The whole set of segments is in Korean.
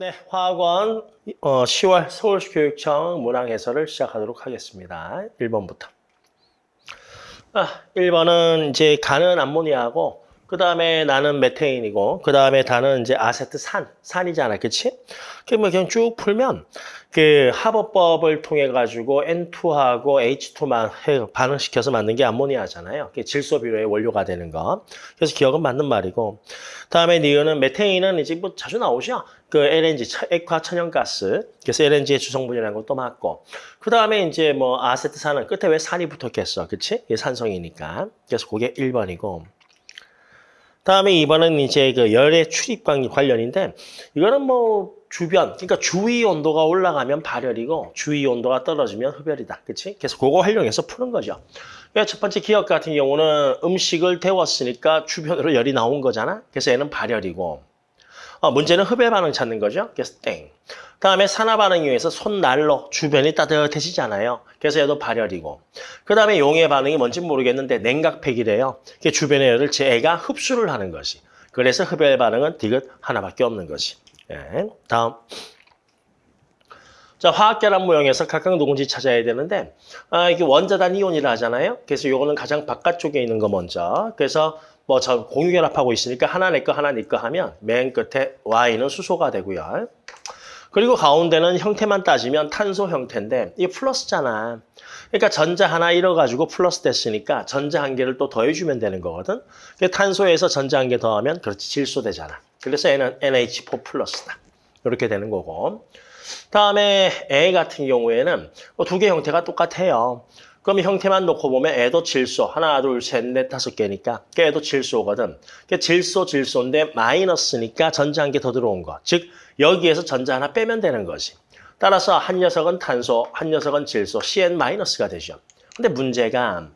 네, 화학원 어, 10월 서울시 교육청 문항 해설을 시작하도록 하겠습니다. 1번부터. 아, 1번은 이제 가는 암모니아하고 그 다음에 나는 메테인이고 그 다음에 다는 이제 아세트 산, 산이잖아, 그치? 그러면 그냥 쭉 풀면 그 합어법을 통해 가지고 N2하고 H2만 해, 반응시켜서 만든 게 암모니아잖아요. 그게 질소 비료의 원료가 되는 거. 그래서 기억은 맞는 말이고. 다음에 니은은 메테인은 이제 뭐 자주 나오죠. 그 LNG, 액화 천연가스. 그래서 LNG의 주성분이라는 것도 맞고. 그 다음에 이제 뭐 아세트산은 끝에 왜 산이 붙었겠어, 그치? 이게 산성이니까. 그래서 그게 1번이고. 다음에 2번은 이제 그 열의 출입관 관련인데 이거는 뭐 주변, 그러니까 주위 온도가 올라가면 발열이고 주위 온도가 떨어지면 흡열이다. 그치? 그래서 그거 활용해서 푸는 거죠. 첫 번째 기억 같은 경우는 음식을 데웠으니까 주변으로 열이 나온 거잖아. 그래서 얘는 발열이고 어, 문제는 흡열 반응 찾는 거죠. 그래서 땡. 다음에 산화 반응에 의해서 손난로 주변이 따뜻해지잖아요. 그래서 얘도 발열이고. 그 다음에 용해 반응이 뭔지 모르겠는데 냉각팩이래요. 그 주변의 열을 제 애가 흡수를 하는 것이. 그래서 흡열 반응은 디귿 하나밖에 없는 것이. 예. 다음. 자, 화학결합 모형에서 각각 누군지 찾아야 되는데 아, 이게 원자단 이온이라 하잖아요. 그래서 요거는 가장 바깥쪽에 있는 거 먼저. 그래서 뭐 저 공유결합하고 있으니까 하나 내거 하나 네거 하면 맨 끝에 Y는 수소가 되고요. 그리고 가운데는 형태만 따지면 탄소 형태인데 이게 플러스잖아. 그러니까 전자 하나 잃어가지고 플러스 됐으니까 전자 한 개를 또 더해주면 되는 거거든. 탄소에서 전자 한 개 더하면 그렇지 질소 되잖아. 그래서 얘는 NH4 플러스다. 이렇게 되는 거고. 다음에 A 같은 경우에는 뭐두개 형태가 똑같아요. 그럼 형태만 놓고 보면 애도 질소 하나 둘 셋 넷 다섯 개니까 걔도 질소거든. 질소 질소인데 마이너스니까 전자 한 개 더 들어온 거. 즉 여기에서 전자 하나 빼면 되는 거지. 따라서 한 녀석은 탄소, 한 녀석은 질소, CN-가 되죠. 근데 문제가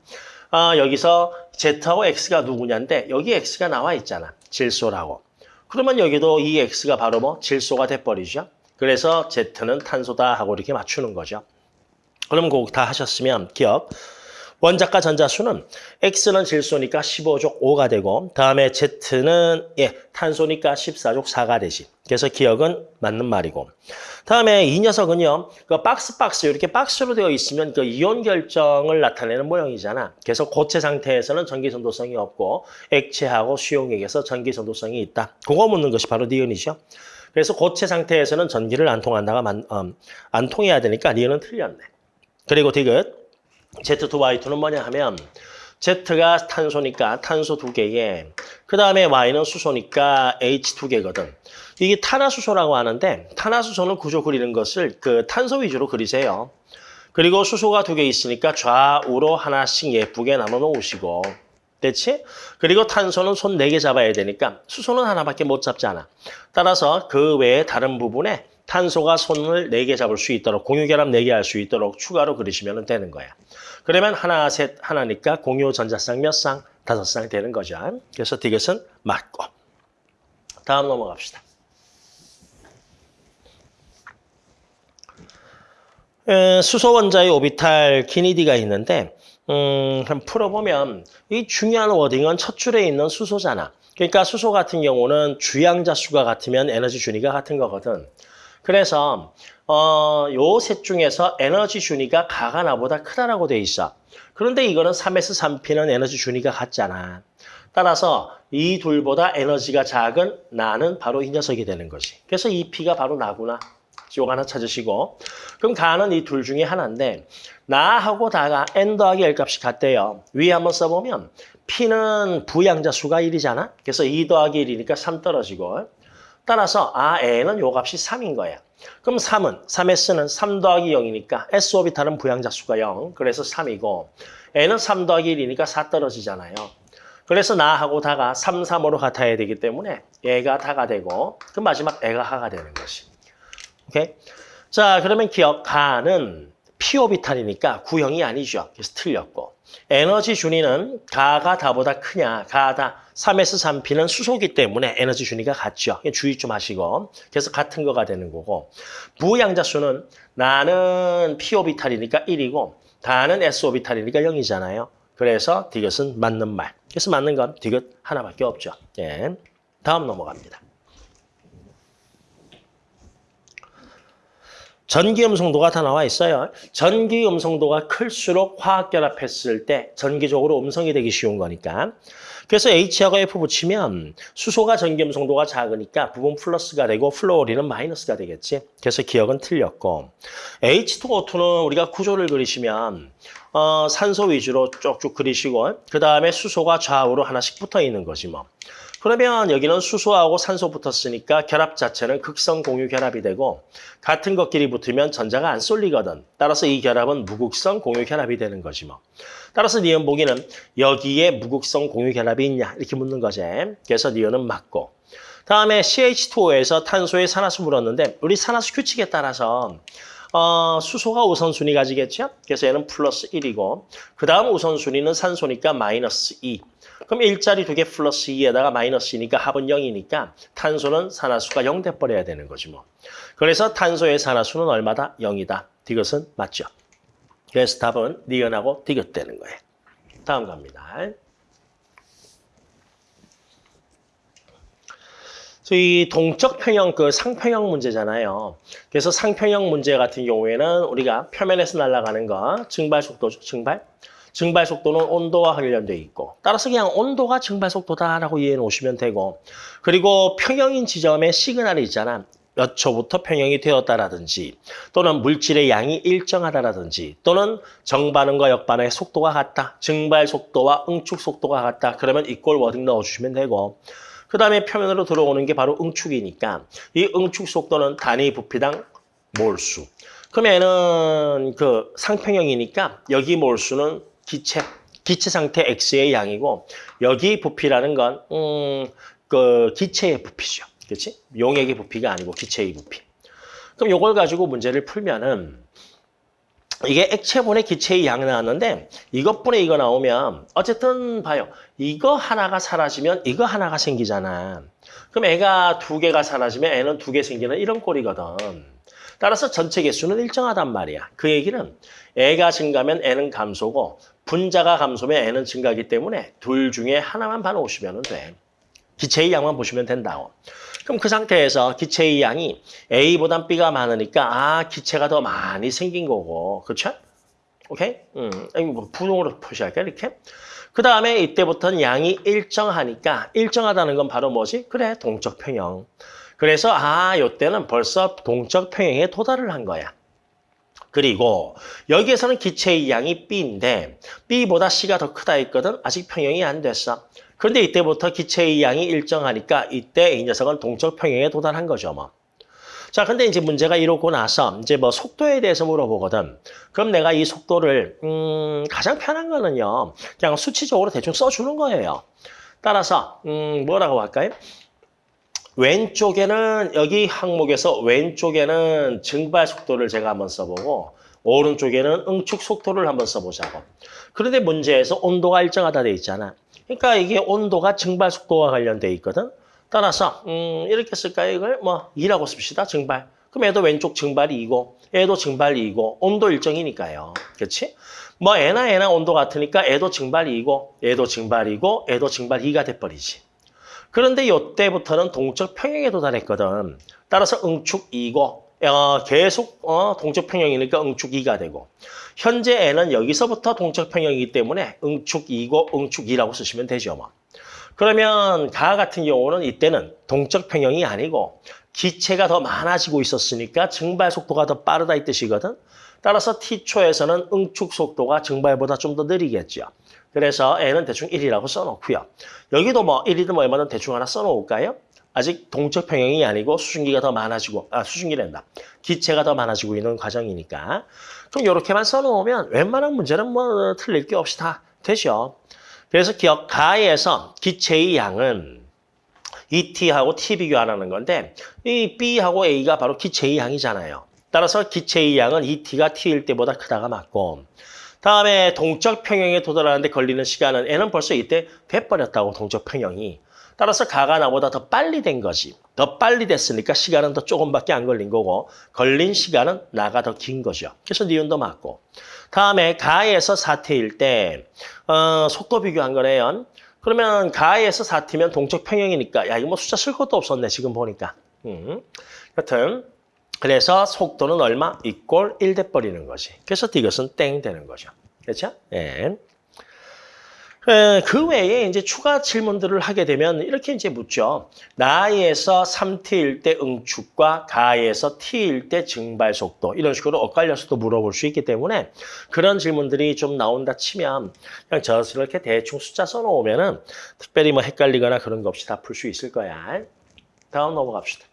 어, 여기서 Z하고 X가 누구냐인데 여기 X가 나와 있잖아. 질소라고. 그러면 여기도 이 X가 바로 뭐 질소가 돼버리죠. 그래서 Z는 탄소다 하고 이렇게 맞추는 거죠. 그럼 그거 다 하셨으면 기억. 원자과 전자수는 X는 질소니까 15족 5가 되고 다음에 Z는 예 탄소니까 14족 4가 되지. 그래서 기억은 맞는 말이고. 다음에 이 녀석은요. 그 박스 박스 이렇게 박스로 되어 있으면 그 이온 결정을 나타내는 모형이잖아. 그래서 고체 상태에서는 전기 전도성이 없고 액체하고 수용액에서 전기 전도성이 있다. 그거 묻는 것이 바로 니은이죠. 그래서 고체 상태에서는 전기를 안 통한다가 만, 음, 안 통해야 되니까 니은은 틀렸네. 그리고 디귿 Z2Y2는 뭐냐 하면 Z가 탄소니까 탄소 두 개에 그 다음에 Y는 수소니까 H 두 개거든. 이게 탄화수소라고 하는데 탄화수소는 구조 그리는 것을 그 탄소 위주로 그리세요. 그리고 수소가 두 개 있으니까 좌우로 하나씩 예쁘게 나눠 놓으시고 됐지? 그리고 탄소는 손 네 개 잡아야 되니까 수소는 하나밖에 못 잡잖아. 따라서 그 외에 다른 부분에 탄소가 손을 네개 잡을 수 있도록 공유결합 네개할 수 있도록 추가로 그리시면 되는 거야. 그러면 하나, 셋, 하나니까 공유 전자쌍 몇 쌍? 다섯 쌍 되는 거죠. 그래서 디귿은 맞고. 다음 넘어갑시다. 에, 수소 원자의 오비탈 키니디가 있는데 음, 풀어보면 이 중요한 워딩은 첫 줄에 있는 수소잖아. 그러니까 수소 같은 경우는 주양자 수가 같으면 에너지 준위가 같은 거거든. 그래서 어, 요 셋 중에서 에너지 준위가 가가 나보다 크다라고 돼 있어. 그런데 이거는 3S 3P는 에너지 준위가 같잖아. 따라서 이 둘보다 에너지가 작은 나는 바로 이 녀석이 되는 것이. 그래서 이 P가 바로 나구나. 요거 하나 찾으시고. 그럼 가는 이 둘 중에 하나인데 나하고 다가 n 더하기 l 값이 같대요. 위에 한번 써보면 P는 부양자 수가 1이잖아. 그래서 2 더하기 1이니까 3 떨어지고. 따라서 아 n은 요 값이 3인 거야. 그럼 3은 3s는 3 더하기 0이니까 s 오비탈은 부양자 수가 0. 그래서 3이고 n은 3 더하기 1이니까 4 떨어지잖아요. 그래서 나하고 다가 3, 3으로 같아야 되기 때문에 얘가 다가 되고 그 마지막 애가 하가 되는 것이. 오케이? 자, 그러면 기억 가는 피오비탈이니까 구형이 아니죠. 그래서 틀렸고. 에너지 준위는 가가 다보다 크냐, 가다. 3S 3P는 수소기 때문에 에너지 준위가 같죠. 주의 좀 하시고. 그래서 같은 거가 되는 거고. 부양자 수는 나는 P오비탈이니까 1이고 다는 S오비탈이니까 0이잖아요. 그래서 디귿은 맞는 말. 그래서 맞는 건 디귿 하나밖에 없죠. 예. 다음 넘어갑니다. 전기 음성도가 다 나와 있어요. 전기 음성도가 클수록 화학 결합했을 때 전기적으로 음성이 되기 쉬운 거니까. 그래서 H하고 F 붙이면 수소가 전기 음성도가 작으니까 부분 플러스가 되고 플로리는 마이너스가 되겠지. 그래서 기억은 틀렸고 H2O2는 우리가 구조를 그리시면 어, 산소 위주로 쭉쭉 그리시고 그 다음에 수소가 좌우로 하나씩 붙어 있는 거지 뭐. 그러면 여기는 수소하고 산소 붙었으니까 결합 자체는 극성 공유 결합이 되고 같은 것끼리 붙으면 전자가 안 쏠리거든. 따라서 이 결합은 무극성 공유 결합이 되는 거지 뭐. 따라서 니은 보기는 여기에 무극성 공유 결합이 있냐 이렇게 묻는 거지. 그래서 니은은 맞고. 다음에 CH2O에서 탄소에 산화수 물었는데 우리 산화수 규칙에 따라서 어, 수소가 우선순위 가지겠죠? 그래서 얘는 플러스 1이고 그 다음 우선순위는 산소니까 마이너스 2. 그럼 일자리 두 개 플러스 2에다가 마이너스 2니까 합은 0이니까 탄소는 산화수가 0 돼버려야 되는 거지 뭐. 그래서 탄소의 산화수는 얼마다? 0이다. 디귿은 맞죠. 그래서 답은 니은하고 디귿 되는 거예요. 다음 갑니다. 이 동적 평형 그 상평형 문제잖아요. 그래서 상평형 문제 같은 경우에는 우리가 표면에서 날아가는 거 증발 속도죠. 증발. 증발 속도는 온도와 관련돼 있고 따라서 그냥 온도가 증발 속도다라고 이해해 놓으시면 되고 그리고 평형인 지점에 시그널이 있잖아. 몇 초부터 평형이 되었다라든지 또는 물질의 양이 일정하다라든지 또는 정반응과 역반응의 속도가 같다. 증발 속도와 응축 속도가 같다. 그러면 equal wording 넣어주시면 되고 그 다음에 표면으로 들어오는 게 바로 응축이니까 이 응축 속도는 단위 부피당 몰수. 그러면은 그 상평형이니까 여기 몰수는 기체, 기체 상태 X의 양이고 여기 부피라는 건 음, 그 기체의 부피죠. 그렇지? 용액의 부피가 아니고 기체의 부피. 그럼 이걸 가지고 문제를 풀면은 이게 액체분의 기체의 양 나왔는데 이것분의 이거 나오면 어쨌든 봐요. 이거 하나가 사라지면 이거 하나가 생기잖아. 그럼 애가 두 개가 사라지면 애는 두 개 생기는 이런 꼴이거든. 따라서 전체 개수는 일정하단 말이야. 그 얘기는 애가 증가면 애는 감소고 분자가 감소면 애는 증가하기 때문에 둘 중에 하나만 봐놓으시면 돼. 기체의 양만 보시면 된다고. 그럼 그 상태에서 기체의 양이 A보단 B가 많으니까 아 기체가 더 많이 생긴 거고 그렇죠? 오케이? 음, 뭐 부동으로 표시할까 이렇게? 그 다음에 이때부터는 양이 일정하니까 일정하다는 건 바로 뭐지? 그래 동적 평형. 그래서 아 이때는 벌써 동적 평형에 도달을 한 거야. 그리고 여기에서는 기체의 양이 B인데 B보다 C가 더 크다 했거든. 아직 평형이 안 됐어. 그런데 이때부터 기체의 양이 일정하니까 이때 이 녀석은 동적 평형에 도달한 거죠, 뭐. 자, 근데 이제 문제가 이러고 나서 이제 뭐 속도에 대해서 물어보거든. 그럼 내가 이 속도를 음, 가장 편한 거는요. 그냥 수치적으로 대충 써주는 거예요. 따라서 음, 뭐라고 할까요? 왼쪽에는 여기 항목에서 왼쪽에는 증발 속도를 제가 한번 써보고 오른쪽에는 응축 속도를 한번 써보자고. 그런데 문제에서 온도가 일정하다 돼 있잖아. 그러니까 이게 온도가 증발 속도와 관련돼 있거든. 따라서 음, 이렇게 쓸까요? 이걸 뭐 2라고 씁시다. 증발. 그럼 얘도 왼쪽 증발이 2고 얘도 증발이 2고 온도 일정이니까요. 그렇지? 뭐 애나 애나 온도 같으니까 애도 증발이 2고 얘도 증발이고 얘도 증발 2가 돼버리지. 그런데 이때부터는 동적 평형에 도달했거든. 따라서 응축 2고 어, 계속 어, 동적 평형이니까 응축 2가 되고 현재 N은 여기서부터 동적 평형이기 때문에 응축 2고 응축 2라고 쓰시면 되죠. 뭐. 그러면 가 같은 경우는 이때는 동적 평형이 아니고 기체가 더 많아지고 있었으니까 증발 속도가 더 빠르다 이 뜻이거든. 따라서 T초에서는 응축 속도가 증발보다 좀 더 느리겠죠. 그래서 N은 대충 1이라고 써놓고요. 여기도 뭐 1이든 뭐 얼마든 대충 하나 써놓을까요? 아직 동적 평형이 아니고 수증기가 더 많아지고 아 수증기랜다. 기체가 더 많아지고 있는 과정이니까 그럼 이렇게만 써놓으면 웬만한 문제는 뭐 틀릴 게 없이 다 되죠. 그래서 기억 가에서 기체의 양은 ET하고 T 비교하라는 건데 이 B하고 A가 바로 기체의 양이잖아요. 따라서 기체의 양은 ET가 T일 때보다 크다가 맞고 다음에 동적 평형에 도달하는데 걸리는 시간은 N은 벌써 이때 돼버렸다고 동적 평형이. 따라서 가가 나보다 더 빨리 된 거지. 더 빨리 됐으니까 시간은 더 조금밖에 안 걸린 거고 걸린 시간은 나가 더 긴 거죠. 그래서 니은도 맞고. 다음에 가에서 사태일 때 어, 속도 비교한 거네요. 그러면 가에서 사태면 동적 평형이니까 야 이거 뭐 숫자 쓸 것도 없었네 지금 보니까. 음. 여튼 그래서 속도는 얼마? 이꼴 1 돼버리는 거지. 그래서 이것은 땡 되는 거죠. 그렇죠? 예. 에, 그 외에 이제 추가 질문들을 하게 되면 이렇게 이제 묻죠. 나에서 3t일 때 응축과 가에서 t일 때 증발 속도 이런 식으로 엇갈려서도 물어볼 수 있기 때문에 그런 질문들이 좀 나온다 치면 그냥 저렇게 대충 숫자 써놓으면은 특별히 뭐 헷갈리거나 그런 거 없이 다 풀 수 있을 거야. 다음 넘어갑시다.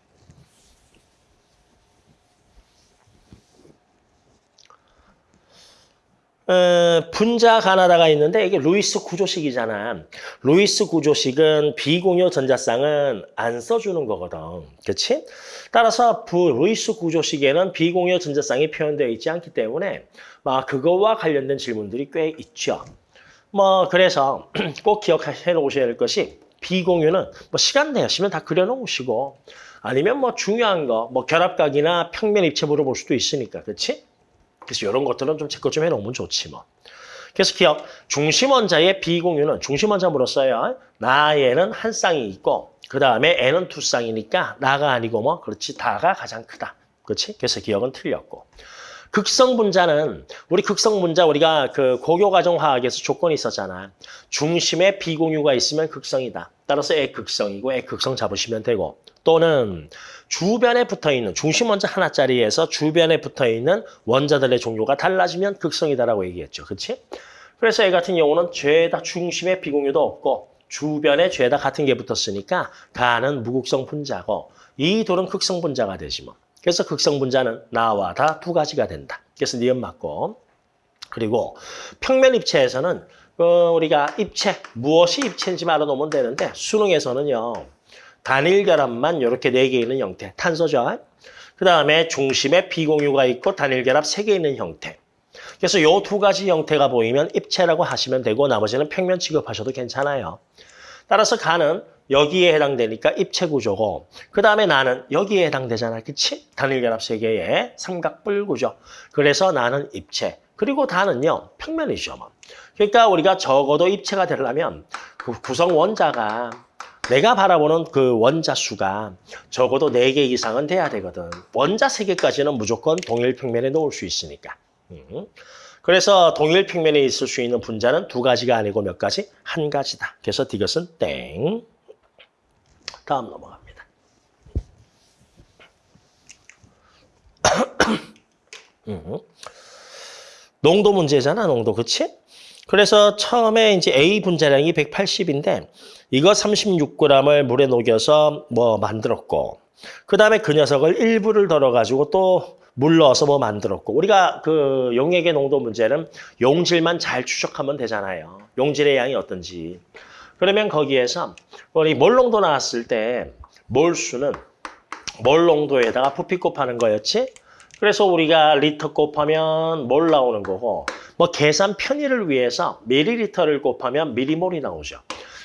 어, 분자 가나다가 있는데 이게 루이스 구조식이잖아. 루이스 구조식은 비공유 전자쌍은 안 써주는 거거든. 그렇지? 따라서 부, 루이스 구조식에는 비공유 전자쌍이 표현되어 있지 않기 때문에 막 그거와 관련된 질문들이 꽤 있죠. 뭐 그래서 꼭 기억해 놓으셔야 될 것이 비공유는 뭐 시간 내시면 다 그려놓으시고 아니면 뭐 중요한 거 뭐 결합각이나 평면 입체 물어볼 수도 있으니까 그렇지? 그래서 이런 것들은 좀 체크 좀 해놓으면 좋지 뭐. 그래서 기억, 중심원자의 비공유는 중심원자물었어요. 나에는 한 쌍이 있고 그 다음에 N은 두 쌍이니까 나가 아니고 뭐 그렇지 다가 가장 크다. 그렇지? 그래서 기억은 틀렸고. 극성 분자는 우리 극성 분자 우리가 그 고교과정 화학에서 조건이 있었잖아. 중심에 비공유가 있으면 극성이다. 따라서 애 극성이고 애 극성 잡으시면 되고 또는 주변에 붙어있는 중심 원자 하나짜리에서 주변에 붙어있는 원자들의 종류가 달라지면 극성이다라고 얘기했죠. 그렇지? 그래서 이 같은 경우는 죄다 중심에 비공유도 없고 주변에 죄다 같은 게 붙었으니까 가는 무극성 분자고 이 둘은 극성 분자가 되지 뭐. 그래서 극성 분자는 나와 다 두 가지가 된다. 그래서 니은 맞고 그리고 평면 입체에서는 어, 우리가 입체 무엇이 입체인지 알아놓으면 되는데 수능에서는요. 단일 결합만 이렇게 네 개 있는 형태, 탄소죠. 그 다음에 중심에 비공유가 있고 단일 결합 세 개 있는 형태. 그래서 요 두 가지 형태가 보이면 입체라고 하시면 되고 나머지는 평면 취급하셔도 괜찮아요. 따라서 가는 여기에 해당되니까 입체 구조고 그 다음에 나는 여기에 해당되잖아. 그치? 단일 결합 세 개의 삼각뿔 구조. 그래서 나는 입체. 그리고 다는요. 평면이죠. 뭐. 그러니까 우리가 적어도 입체가 되려면 그 구성 원자가 내가 바라보는 그 원자 수가 적어도 4개 이상은 돼야 되거든. 원자 3개까지는 무조건 동일 평면에 놓을 수 있으니까. 음. 그래서 동일 평면에 있을 수 있는 분자는 두 가지가 아니고 몇 가지? 한 가지다. 그래서 이것은 땡. 다음 넘어갑니다. 음. 농도 문제잖아, 농도. 그치? 그래서 처음에 이제 A 분자량이 180인데 이거 36g을 물에 녹여서 뭐 만들었고 그 다음에 그 녀석을 일부를 덜어가지고 또 물 넣어서 뭐 만들었고 우리가 그 용액의 농도 문제는 용질만 잘 추적하면 되잖아요. 용질의 양이 어떤지. 그러면 거기에서 우리 몰 농도 나왔을 때 몰수는 몰 농도에다가 부피 곱하는 거였지. 그래서 우리가 리터 곱하면 몰 나오는 거고 뭐 계산 편의를 위해서 밀리리터를 곱하면 미리몰이 나오죠.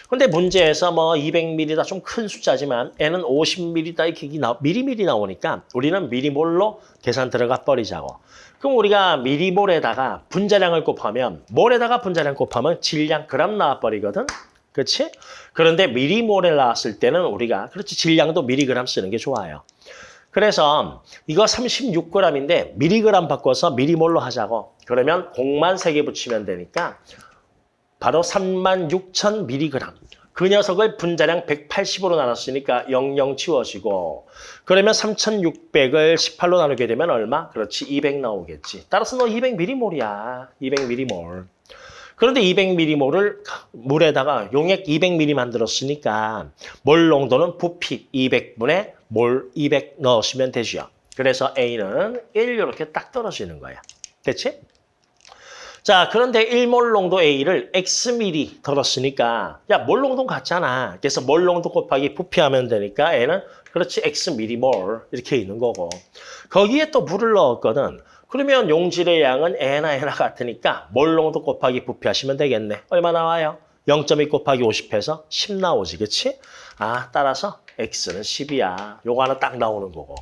근데 문제에서 뭐 200ml다 좀 큰 숫자지만 N은 50ml다 이렇게 나, 미리미리 나오니까 우리는 미리몰로 계산 들어가 버리자고. 그럼 우리가 미리몰에다가 분자량을 곱하면 몰에다가 분자량 곱하면 질량 그람 나와 버리거든. 그렇지? 그런데 미리몰에 나왔을 때는 우리가 그렇지 질량도 미리그램 쓰는 게 좋아요. 그래서 이거 36g인데 미리그램 바꿔서 미리몰로 하자고. 그러면 공만 3개 붙이면 되니까 바로 36,000mg. 그 녀석을 분자량 180으로 나눴으니까 00 치워지고 그러면 3,600을 18로 나누게 되면 얼마? 그렇지, 200 나오겠지. 따라서 너 200ml몰이야. 200ml. 그런데 200ml몰을 물에다가 용액 200ml 만들었으니까 몰 농도는 부피 200분의 몰 200 넣으시면 되죠. 그래서 A는 1 이렇게 딱 떨어지는 거야. 됐지? 자, 그런데 1몰 농도 A를 Xml 덜었으니까 야, 몰 농도 같잖아. 그래서 몰 농도 곱하기 부피하면 되니까 N은 그렇지 Xm몰 이렇게 있는 거고 거기에 또 물을 넣었거든. 그러면 용질의 양은 N나 N나 같으니까 몰 농도 곱하기 부피하시면 되겠네. 얼마 나와요? 0.2 곱하기 50해서 10 나오지, 그치? 아, 따라서 X는 10이야. 요거 하나 딱 나오는 거고.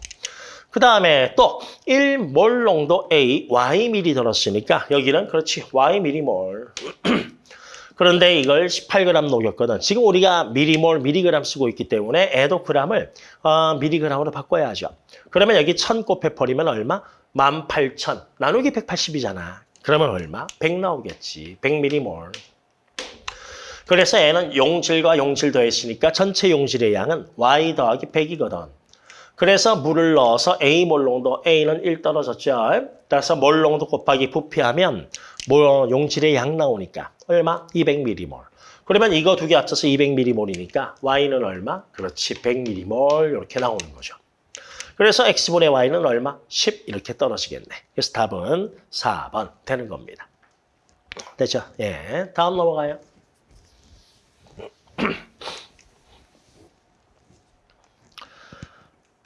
그 다음에 또 1몰 농도 A, Y 미리 들었으니까 여기는 그렇지, Y 미리몰. 그런데 이걸 18g 녹였거든. 지금 우리가 미리몰, 미리그램 쓰고 있기 때문에 g을 어, 미리그램으로 바꿔야죠. 그러면 여기 1000 곱해버리면 얼마? 18,000. 나누기 180이잖아. 그러면 얼마? 100 나오겠지. 100m몰. 그래서 N은 용질과 용질 더했으니까 전체 용질의 양은 Y 더하기 100이거든. 그래서 물을 넣어서 A 몰농도 A는 1 떨어졌죠. 따라서 몰농도 곱하기 부피하면 뭐 용질의 양 나오니까 얼마? 200m몰. 그러면 이거 두 개 합쳐서 200m몰이니까 Y는 얼마? 그렇지, 100m몰 이렇게 나오는 거죠. 그래서 X분의 Y는 얼마? 10 이렇게 떨어지겠네. 그래서 답은 4번 되는 겁니다. 됐죠? 예, 다음 넘어가요.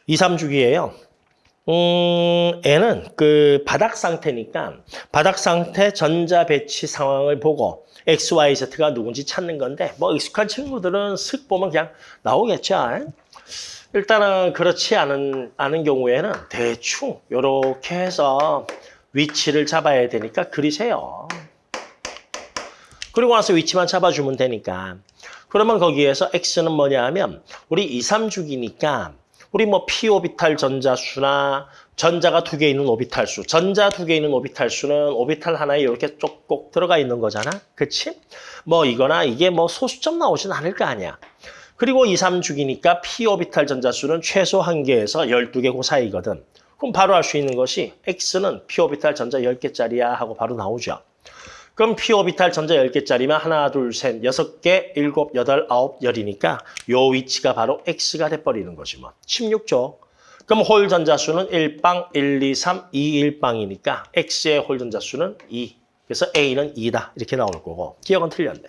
2, 3주기예요. 음, N은 그 바닥 상태니까 바닥 상태 전자 배치 상황을 보고 X, Y, Z가 누군지 찾는 건데 뭐 익숙한 친구들은 쓱 보면 그냥 나오겠죠. 일단은 그렇지 않은, 않은 경우에는 대충 이렇게 해서 위치를 잡아야 되니까 그리세요. 그리고 나서 위치만 잡아주면 되니까. 그러면 거기에서 X는 뭐냐 하면 우리 2, 3주기니까 우리 뭐 p 오비탈 전자수나 전자가 두 개 있는 오비탈 수, 전자 두 개 있는 오비탈 수는 오비탈 하나에 이렇게 쪽꼭 들어가 있는 거잖아. 그치? 뭐 이거나 이게 뭐 소수점 나오진 않을 거 아니야. 그리고 2, 3주기니까 p 오비탈 전자수는 최소 한 개에서 12개 그 사이거든. 그럼 바로 알 수 있는 것이 X는 p 오비탈 전자 10개짜리야 하고 바로 나오죠. 그럼 p 오비탈 전자 10개짜리면 하나, 둘, 셋, 여섯 개, 일곱, 여덟, 아홉, 열이니까 요 위치가 바로 x가 돼버리는 거지 뭐. 16족. 그럼 홀 전자수는 1빵, 1, 2, 3, 2, 1빵이니까 x의 홀 전자수는 2. 그래서 a는 2다. 이렇게 나올 거고. 기억은 틀렸네.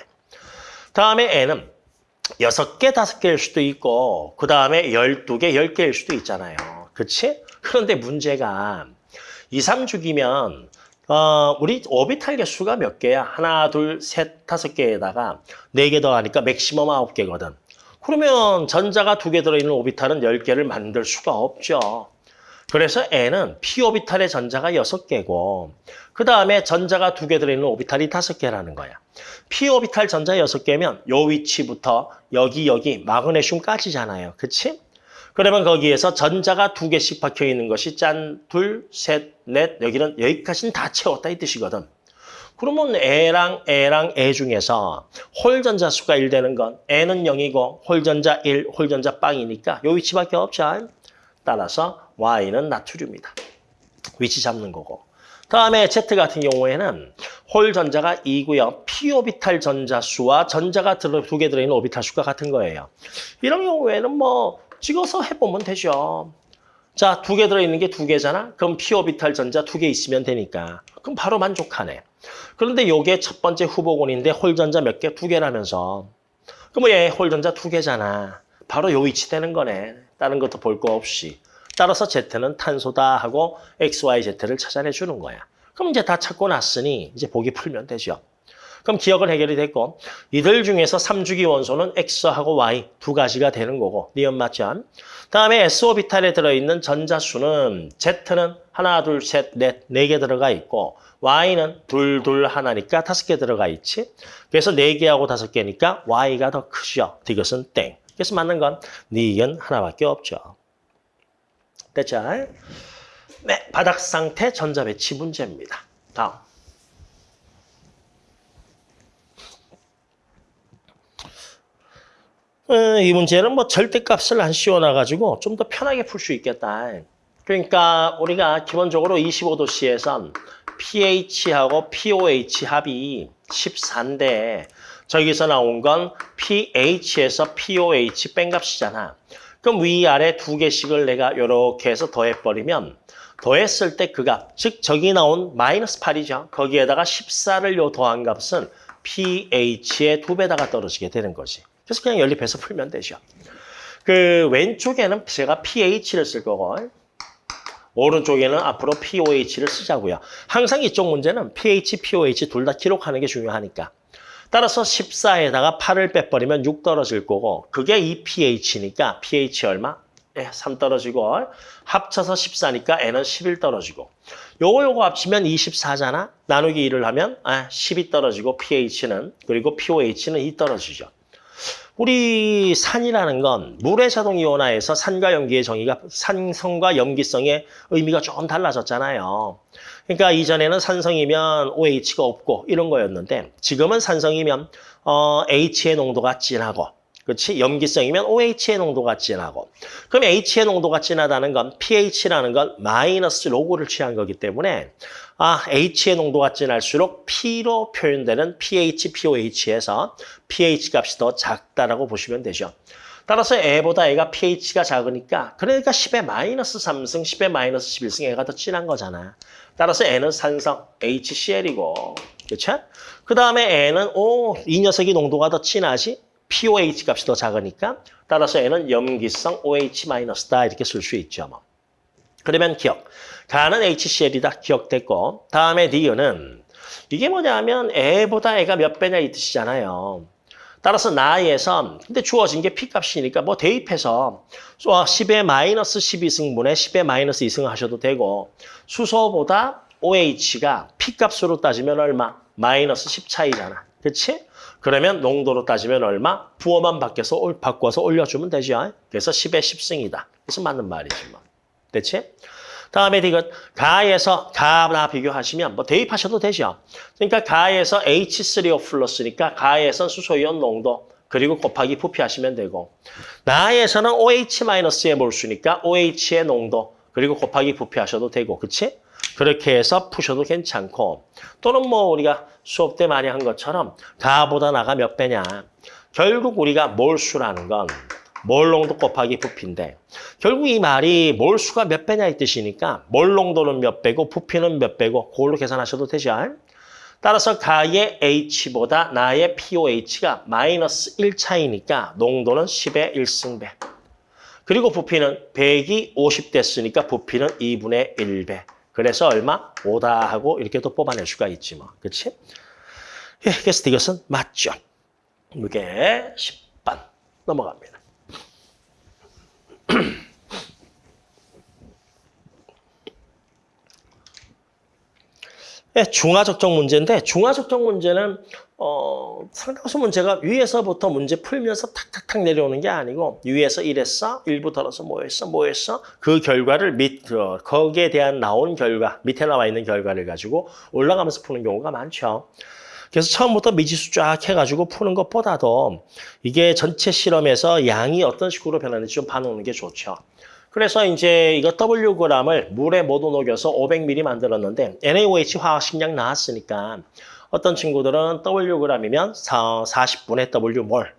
다음에 n은 6개, 5개일 수도 있고 그 다음에 12개, 10개일 수도 있잖아요. 그치? 그런데 문제가 2, 3주기면 어, 우리 오비탈 개수가 몇 개야? 하나, 둘, 셋, 다섯 개에다가 네 개 더하니까 맥시멈 아홉 개거든. 그러면 전자가 두 개 들어있는 오비탈은 열 개를 만들 수가 없죠. 그래서 N은 p 오비탈의 전자가 여섯 개고 그 다음에 전자가 두 개 들어있는 오비탈이 다섯 개라는 거야. p 오비탈 전자 여섯 개면 요 위치부터 여기 여기 마그네슘까지잖아요. 그치? 그러면 거기에서 전자가 두 개씩 박혀 있는 것이 짠, 둘, 셋, 넷, 여기는 여기까지는 다 채웠다 이 뜻이거든. 그러면 A랑 A랑 A 중에서 홀전자 수가 1 되는 건 N은 0이고 홀전자 1, 홀전자 빵이니까 요 위치밖에 없죠. 따라서 Y는 나트륨이다. 위치 잡는 거고. 다음에 Z 같은 경우에는 홀 전자가 2고요. p 오비탈 전자 수와 전자가 두 개 들어있는 오비탈 수가 같은 거예요. 이런 경우에는 뭐 찍어서 해보면 되죠. 자, 두 개 들어있는 게 두 개잖아? 그럼 피오비탈 전자 두 개 있으면 되니까. 그럼 바로 만족하네. 그런데 요게 첫 번째 후보군인데 홀전자 몇 개? 두 개라면서. 그럼 얘 홀전자 두 개잖아. 바로 요 위치 되는 거네. 다른 것도 볼 거 없이. 따라서 Z는 탄소다 하고 XYZ를 찾아내 주는 거야. 그럼 이제 다 찾고 났으니 이제 보기 풀면 되죠. 그럼 기억은 해결이 됐고 이들 중에서 3주기 원소는 X하고 Y 두 가지가 되는 거고 니은 맞죠? 다음에 S오비탈에 들어있는 전자수는 Z는 하나, 둘, 셋, 넷, 네 개 들어가 있고 Y는 둘, 둘, 하나니까 다섯 개 들어가 있지. 그래서 네 개하고 다섯 개니까 Y가 더 크죠. 이것은 땡. 그래서 맞는 건 니은 하나밖에 없죠. 됐죠? 네, 바닥 상태 전자 배치 문제입니다. 다음. 이 문제는 뭐 절대값을 안 씌워놔가지고 좀 더 편하게 풀 수 있겠다. 그러니까 우리가 기본적으로 25도씨에선 pH하고 pOH 합이 14인데 저기서 나온 건 pH에서 pOH 뺀 값이잖아. 그럼 위아래 두 개씩을 내가 이렇게 해서 더해버리면 더했을 때 그 값, 즉 저기 나온 마이너스 8이죠. 거기에다가 14를 요 더한 값은 pH의 두 배다가 떨어지게 되는 거지. 그래서 그냥 연립해서 풀면 되죠. 그 왼쪽에는 제가 pH를 쓸 거고 오른쪽에는 앞으로 pOH를 쓰자고요. 항상 이쪽 문제는 pH, pOH 둘 다 기록하는 게 중요하니까. 따라서 14에다가 8을 빼버리면 6 떨어질 거고 그게 이 pH니까 pH 얼마? 예, 3 떨어지고 합쳐서 14니까 n은 11 떨어지고 요거 요거 합치면 24잖아. 나누기 1을 하면 아, 10이 떨어지고 pH는 그리고 pOH는 2 떨어지죠. 우리 산이라는 건 물의 자동 이온화에서 산과 염기의 정의가 산성과 염기성의 의미가 조금 달라졌잖아요. 그러니까 이전에는 산성이면 OH가 없고 이런 거였는데 지금은 산성이면 어, H의 농도가 진하고 그렇지? 염기성이면 OH의 농도가 진하고 그럼 H의 농도가 진하다는 건 pH라는 건 마이너스 로고를 취한 거기 때문에 아 H의 농도가 진할수록 P로 표현되는 pH, pOH에서 pH 값이 더 작다라고 보시면 되죠. 따라서 애보다 애가 pH가 작으니까 그러니까 10의 마이너스 3승, 10의 마이너스 11승 애가 더 진한 거잖아. 따라서 애는 산성 HCl이고 그렇죠? 그 다음에 애는 오, 이 녀석이 농도가 더 진하지? POH 값이 더 작으니까 따라서 얘는 염기성 OH-다 이렇게 쓸 수 있죠. 뭐. 그러면 기억. 가는 HCl이다. 기억됐고 다음에 D는 이게 뭐냐면 애보다 애가 몇 배냐 이 뜻이잖아요. 따라서 나에서 근데 주어진 게 P값이니까 뭐 대입해서 10의 마이너스 12승분에 10의 마이너스 2승 하셔도 되고 수소보다 OH가 P값으로 따지면 얼마? 마이너스 10 차이잖아. 그렇지? 그러면 농도로 따지면 얼마? 부호만 바뀌어서 올- 바꿔서 올려주면 되죠. 그래서 10의 10승이다. 그래서 맞는 말이지 뭐. 됐지? 다음에 이것 가에서 가나 비교하시면 뭐 대입하셔도 되죠. 그러니까 가에서 H3O 플러스니까 가에선 수소이온 농도 그리고 곱하기 부피하시면 되고 나에서는 OH-의 몰수니까 OH의 농도 그리고 곱하기 부피하셔도 되고 그치? 그렇게 해서 푸셔도 괜찮고 또는 뭐 우리가 수업 때 많이 한 것처럼 가보다 나가 몇 배냐 결국 우리가 몰수라는 건 몰농도 곱하기 부피인데 결국 이 말이 몰수가 몇 배냐 이 뜻이니까 몰농도는 몇 배고 부피는 몇 배고 그걸로 계산하셔도 되죠. 따라서 가의 H보다 나의 POH가 마이너스 1 차이니까 농도는 10의 1승배. 그리고 부피는 100이 50 됐으니까 부피는 2분의 1배. 그래서 얼마? 5다 하고 이렇게 또 뽑아낼 수가 있지 뭐. 그렇지? 예, 그래서 이것은 맞죠. 이게 10반 넘어갑니다. 예, 중화적정 문제인데 중화적정 문제는 어, 상당수 문제가 위에서부터 문제 풀면서 탁탁탁 내려오는 게 아니고 위에서 이랬어, 일부 덜어서 뭐 했어, 뭐 했어 그 결과를 밑 어, 거기에 대한 나온 결과 밑에 나와 있는 결과를 가지고 올라가면서 푸는 경우가 많죠. 그래서 처음부터 미지수 쫙 해가지고 푸는 것보다도 이게 전체 실험에서 양이 어떤 식으로 변하는지 좀 봐놓는 게 좋죠. 그래서 이제 이거 Wg을 물에 모두 녹여서 500ml 만들었는데 NaOH 화학 식량 나왔으니까 어떤 친구들은 Wg이면 40분의 W몰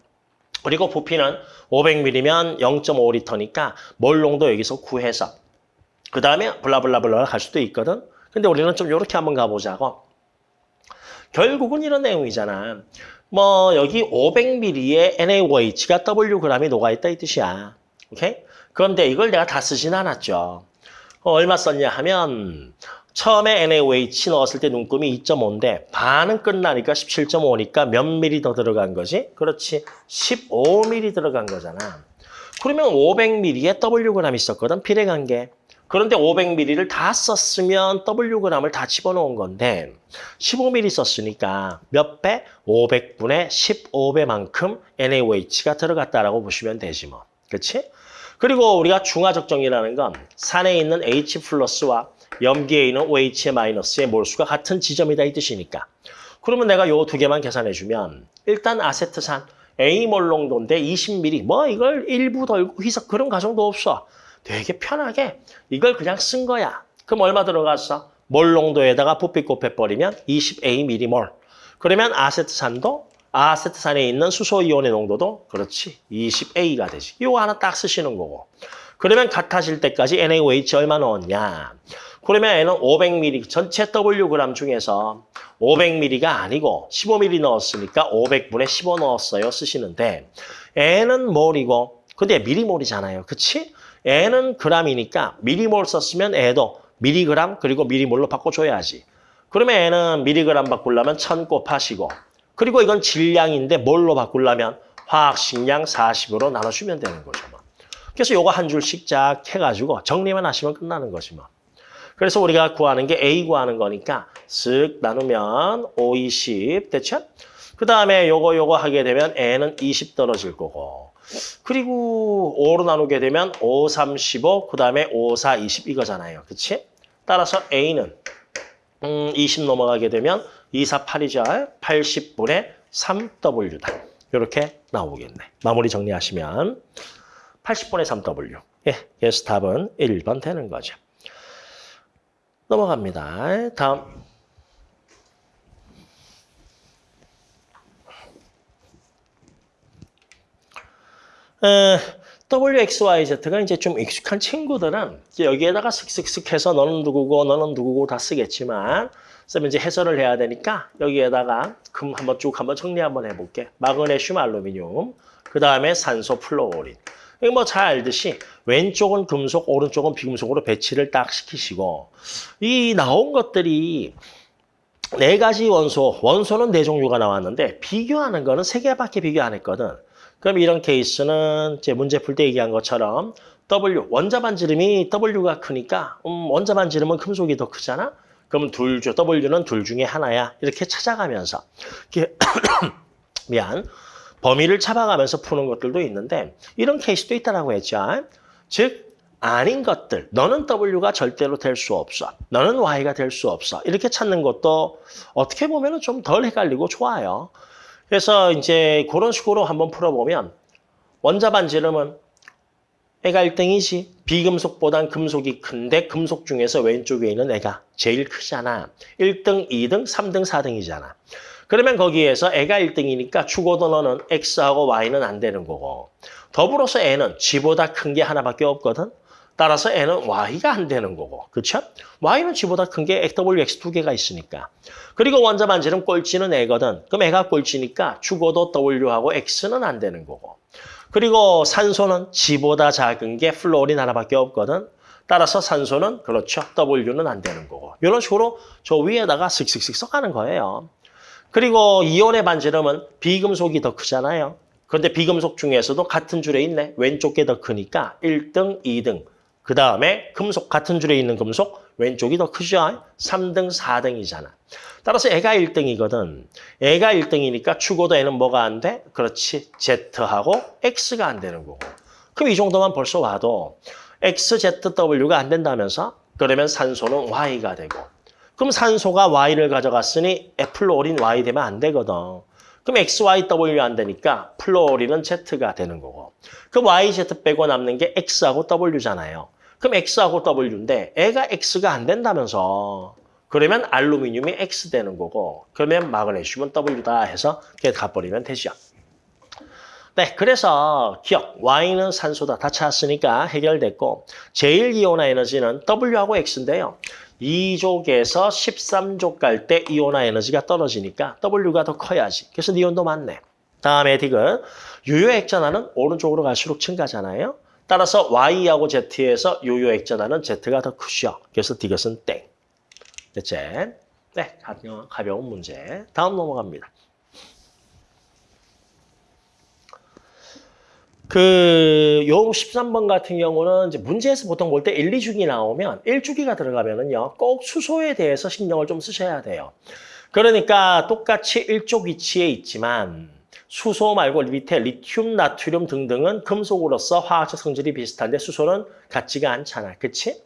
그리고 부피는 500ml면 0.5리터니까 몰 농도 여기서 구해서 그 다음에 블라블라블라 갈 수도 있거든. 근데 우리는 좀 이렇게 한번 가보자고. 결국은 이런 내용이잖아. 뭐 여기 500ml의 NaOH가 Wg이 녹아있다 이 뜻이야. 오케이? 그런데 이걸 내가 다 쓰진 않았죠. 어, 얼마 썼냐 하면 처음에 NaOH 넣었을 때 눈금이 2.5인데 반은 끝나니까 17.5니까 몇 미리 더 들어간 거지? 그렇지. 15미리 들어간 거잖아. 그러면 500ml에 Wg 있었거든, 비례관계. 그런데 500ml를 다 썼으면 Wg을 다 집어넣은 건데 15ml 썼으니까 몇 배? 500분의 15배만큼 NaOH가 들어갔다라고 보시면 되지 뭐. 그렇지? 그리고 우리가 중화적정이라는 건 산에 있는 H 플러스와 염기에 있는 OH의 마이너스의 몰수가 같은 지점이다 이 뜻이니까. 그러면 내가 요 두 개만 계산해주면 일단 아세트산 A몰 농도인데 20ml 뭐 이걸 일부 덜고 희석 그런 과정도 없어. 되게 편하게 이걸 그냥 쓴 거야. 그럼 얼마 들어갔어? 몰 농도에다가 부피 곱해버리면 20A mm몰. 그러면 아세트산도 아세트산에 있는 수소이온의 농도도 그렇지 20A가 되지. 이거 하나 딱 쓰시는 거고. 그러면 같아질 때까지 NaOH 얼마 넣었냐? 그러면 N은 500ml 전체 Wg 중에서 500ml가 아니고 15ml 넣었으니까 500분의 15 넣었어요 쓰시는데 N은 몰이고 근데 미리몰이잖아요. 그치? N은 g이니까 미리몰 썼으면 애도 미리그램 그리고 미리몰로 바꿔줘야지. 그러면 N은 미리그램 바꾸려면 1000 곱하시고 그리고 이건 질량인데 뭘로 바꾸려면 화학식량 40으로 나눠주면 되는 거죠. 뭐. 그래서 요거 한 줄씩 쫙 해가지고 정리만 하시면 끝나는 거지 뭐. 그래서 우리가 구하는 게 A 구하는 거니까 쓱 나누면 5, 20 됐죠? 그 다음에 요거 요거 하게 되면 N은 20 떨어질 거고 그리고 5로 나누게 되면 5, 3, 15, 그 다음에 5, 4, 20 이거잖아요. 그치? 따라서 A는 음, 20 넘어가게 되면 2, 4, 8이죠. 80분의 3W다. 이렇게 나오겠네. 마무리 정리하시면 80분의 3W. 예, 그래서 답은 1번 되는 거죠. 넘어갑니다. 다음. 에, WXYZ가 이제 좀 익숙한 친구들은 이제 여기에다가 슥슥슥 해서 너는 누구고 너는 누구고 다 쓰겠지만 쌤 이제 해설을 해야 되니까 여기에다가 금 한번 쭉 한번 정리 한번 해볼게. 마그네슘, 알루미늄, 그 다음에 산소, 플로린. 뭐 잘 알듯이 왼쪽은 금속, 오른쪽은 비금속으로 배치를 딱 시키시고 이 나온 것들이 네 가지 원소, 원소는 네 종류가 나왔는데 비교하는 거는 세 개밖에 비교 안 했거든. 그럼 이런 케이스는 제 문제 풀 때 얘기한 것처럼 W, 원자 반지름이 W가 크니까 음, 원자 반지름은 금속이 더 크잖아? 그럼 둘 중, W는 둘 중에 하나야. 이렇게 찾아가면서 이렇게 미안. 범위를 잡아가면서 푸는 것들도 있는데 이런 케이스도 있다라고 했죠. 즉 아닌 것들, 너는 W가 절대로 될 수 없어. 너는 Y가 될 수 없어. 이렇게 찾는 것도 어떻게 보면 좀 덜 헷갈리고 좋아요. 그래서 이제 그런 식으로 한번 풀어보면 원자 반 지름은 애가 1등이지. 비금속보단 금속이 큰데 금속 중에서 왼쪽에 있는 애가 제일 크잖아. 1등, 2등, 3등, 4등이잖아. 그러면 거기에서 애가 1등이니까 죽어도 너는 X하고 Y는 안 되는 거고 더불어서 N은 G보다 큰 게 하나밖에 없거든. 따라서 N은 Y가 안 되는 거고. 그렇죠? Y는 G보다 큰 게 W, X 두 개가 있으니까. 그리고 원자 반지름 꼴찌는 애거든. 그럼 애가 꼴찌니까 죽어도 W하고 X는 안 되는 거고. 그리고 산소는 G보다 작은 게 플로린 하나밖에 없거든. 따라서 산소는 그렇죠. W는 안 되는 거고. 이런 식으로 저 위에다가 슥슥슥 써가는 거예요. 그리고 이온의 반지름은 비금속이 더 크잖아요. 그런데 비금속 중에서도 같은 줄에 있네. 왼쪽 게 더 크니까 1등, 2등. 그 다음에 금속 같은 줄에 있는 금속 왼쪽이 더 크죠. 3등, 4등이잖아. 따라서 애가 1등이거든. 애가 1등이니까 죽어도 애는 뭐가 안 돼? 그렇지. Z하고 X가 안 되는 거고. 그럼 이 정도만 벌써 와도 X, Z, W가 안 된다면서? 그러면 산소는 Y가 되고. 그럼 산소가 Y를 가져갔으니 플로린 Y 되면 안 되거든. 그럼 X, Y, W 안 되니까 플로린은 Z가 되는 거고. 그럼 Y, Z 빼고 남는 게 X하고 W잖아요. 그럼 X하고 W인데 애가 X가 안 된다면서. 그러면 알루미늄이 X 되는 거고 그러면 마그네슘은 W다 해서 그게 가버리면 되죠. 네, 그래서 기억, Y는 산소다. 다 찾았으니까 해결됐고 제일 이온화 에너지는 W하고 X인데요. 2족에서 13족 갈 때 이온화 에너지가 떨어지니까 W가 더 커야지. 그래서 니온도 많네. 다음에 디귿, 유효 액전화는 오른쪽으로 갈수록 증가잖아요. 따라서 Y하고 Z에서 유효 액전화는 Z가 더 크죠. 그래서 디귿은 땡. 됐지? 네, 가벼운 문제. 다음 넘어갑니다. 그, 요 13번 같은 경우는 이제 문제에서 보통 볼 때 1, 2주기 나오면 1주기가 들어가면은요, 꼭 수소에 대해서 신경을 좀 쓰셔야 돼요. 그러니까 똑같이 1쪽 위치에 있지만 수소 말고 밑에 리튬, 나트륨 등등은 금속으로서 화학적 성질이 비슷한데 수소는 같지가 않잖아. 그치?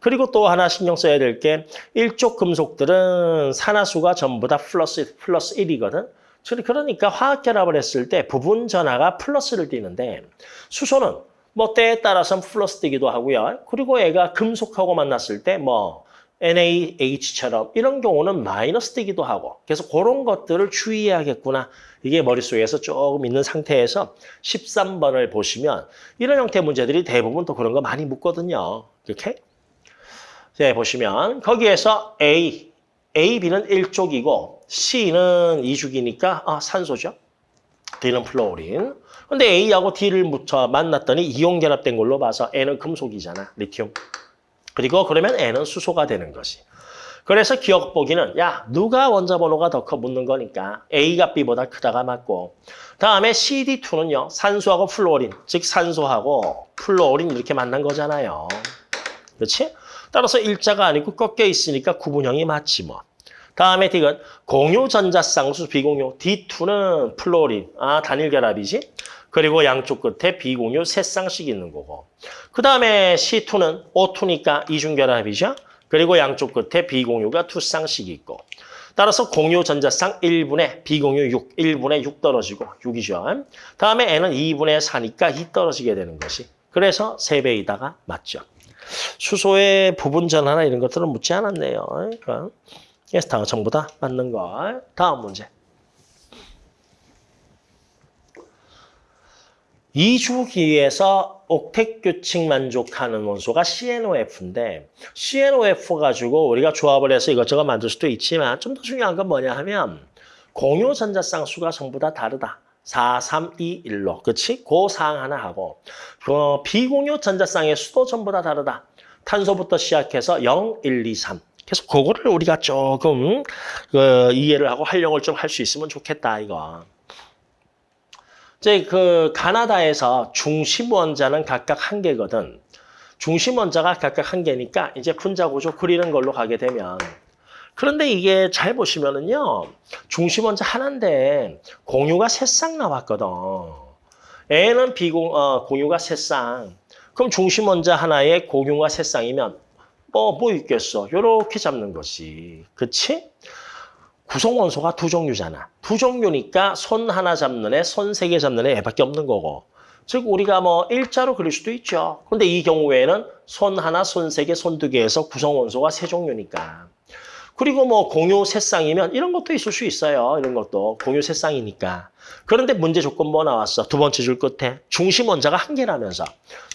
그리고 또 하나 신경 써야 될 게 일족 금속들은 산화수가 전부 다 플러스, 플러스 1이거든. 그러니까 화학 결합을 했을 때 부분 전하가 플러스를 띠는데 수소는 뭐 때에 따라서는 플러스 띠기도 하고요. 그리고 애가 금속하고 만났을 때 뭐 NaH처럼 이런 경우는 마이너스 띠기도 하고 그래서 그런 것들을 주의해야겠구나. 이게 머릿속에서 조금 있는 상태에서 13번을 보시면 이런 형태 문제들이 대부분 또 그런 거 많이 묻거든요. 이렇게 네, 보시면 거기에서 A, A, B는 1족이고 C는 2죽이니까 아, 산소죠. D는 플로린. 근데 A하고 D를 묻혀 만났더니 이온 결합된 걸로 봐서 N은 금속이잖아. 리튬. 그리고 그러면 N은 수소가 되는 것이. 그래서 기억 보기는 야 누가 원자 번호가 더 커 묻는 거니까 A가 B보다 크다가 맞고 다음에 CD2는요 산소하고 플로린 즉 산소하고 플로린 이렇게 만난 거잖아요. 그렇지? 따라서 일자가 아니고 꺾여 있으니까 굽은형이 맞지 뭐. 다음에 D는 공유 전자쌍수 비공유 D2는 플로린 아 단일 결합이지. 그리고 양쪽 끝에 비공유 세 쌍씩 있는 거고. 그 다음에 C2는 O2니까 이중 결합이죠. 그리고 양쪽 끝에 비공유가 두 쌍씩 있고. 따라서 공유 전자쌍 1분의 비공유 6, 1분의 6 떨어지고 6이죠. 다음에 N은 2분의 4니까 2 떨어지게 되는 것이. 그래서 3배이다가 맞죠. 수소의 부분 전하나 이런 것들은 묻지 않았네요. 그러니까 그래서 다 전부 다 맞는 거. 다음 문제. 이주기에서 옥택 규칙 만족하는 원소가 CNOF인데 CNOF 가지고 우리가 조합을 해서 이것저것 만들 수도 있지만 좀 더 중요한 건 뭐냐 하면 공유 전자쌍수가 전부 다 다르다. 4, 3, 2, 1로. 그치? 그 사항 하나 하고 그 비공유 전자쌍의 수도 전부 다 다르다. 탄소부터 시작해서 0, 1, 2, 3. 그래서 그거를 우리가 조금 그 이해를 하고 활용을 좀 할 수 있으면 좋겠다 이거. 이제 그 가나다에서 중심 원자는 각각 한 개거든. 중심 원자가 각각 한 개니까 이제 분자 구조 그리는 걸로 가게 되면 그런데 이게 잘 보시면은요. 중심 원자 하나인데 공유가 세 쌍 나왔거든. N은 비공 어, 공유가 세 쌍. 그럼 중심 원자 하나에 공유가 세 쌍이면 뭐, 뭐 있겠어. 요렇게 잡는 것이. 그치? 구성 원소가 두 종류잖아. 두 종류니까 손 하나 잡는 애, 손 세 개 잡는 애 애밖에 없는 거고. 즉 우리가 뭐 일자로 그릴 수도 있죠. 근데 이 경우에는 손 하나, 손 세 개, 손 두 개에서 구성 원소가 세 종류니까. 그리고 뭐 공유 세 쌍이면 이런 것도 있을 수 있어요. 이런 것도 공유 세 쌍이니까. 그런데 문제 조건 뭐 나왔어? 두 번째 줄 끝에 중심 원자가 한 개라면서.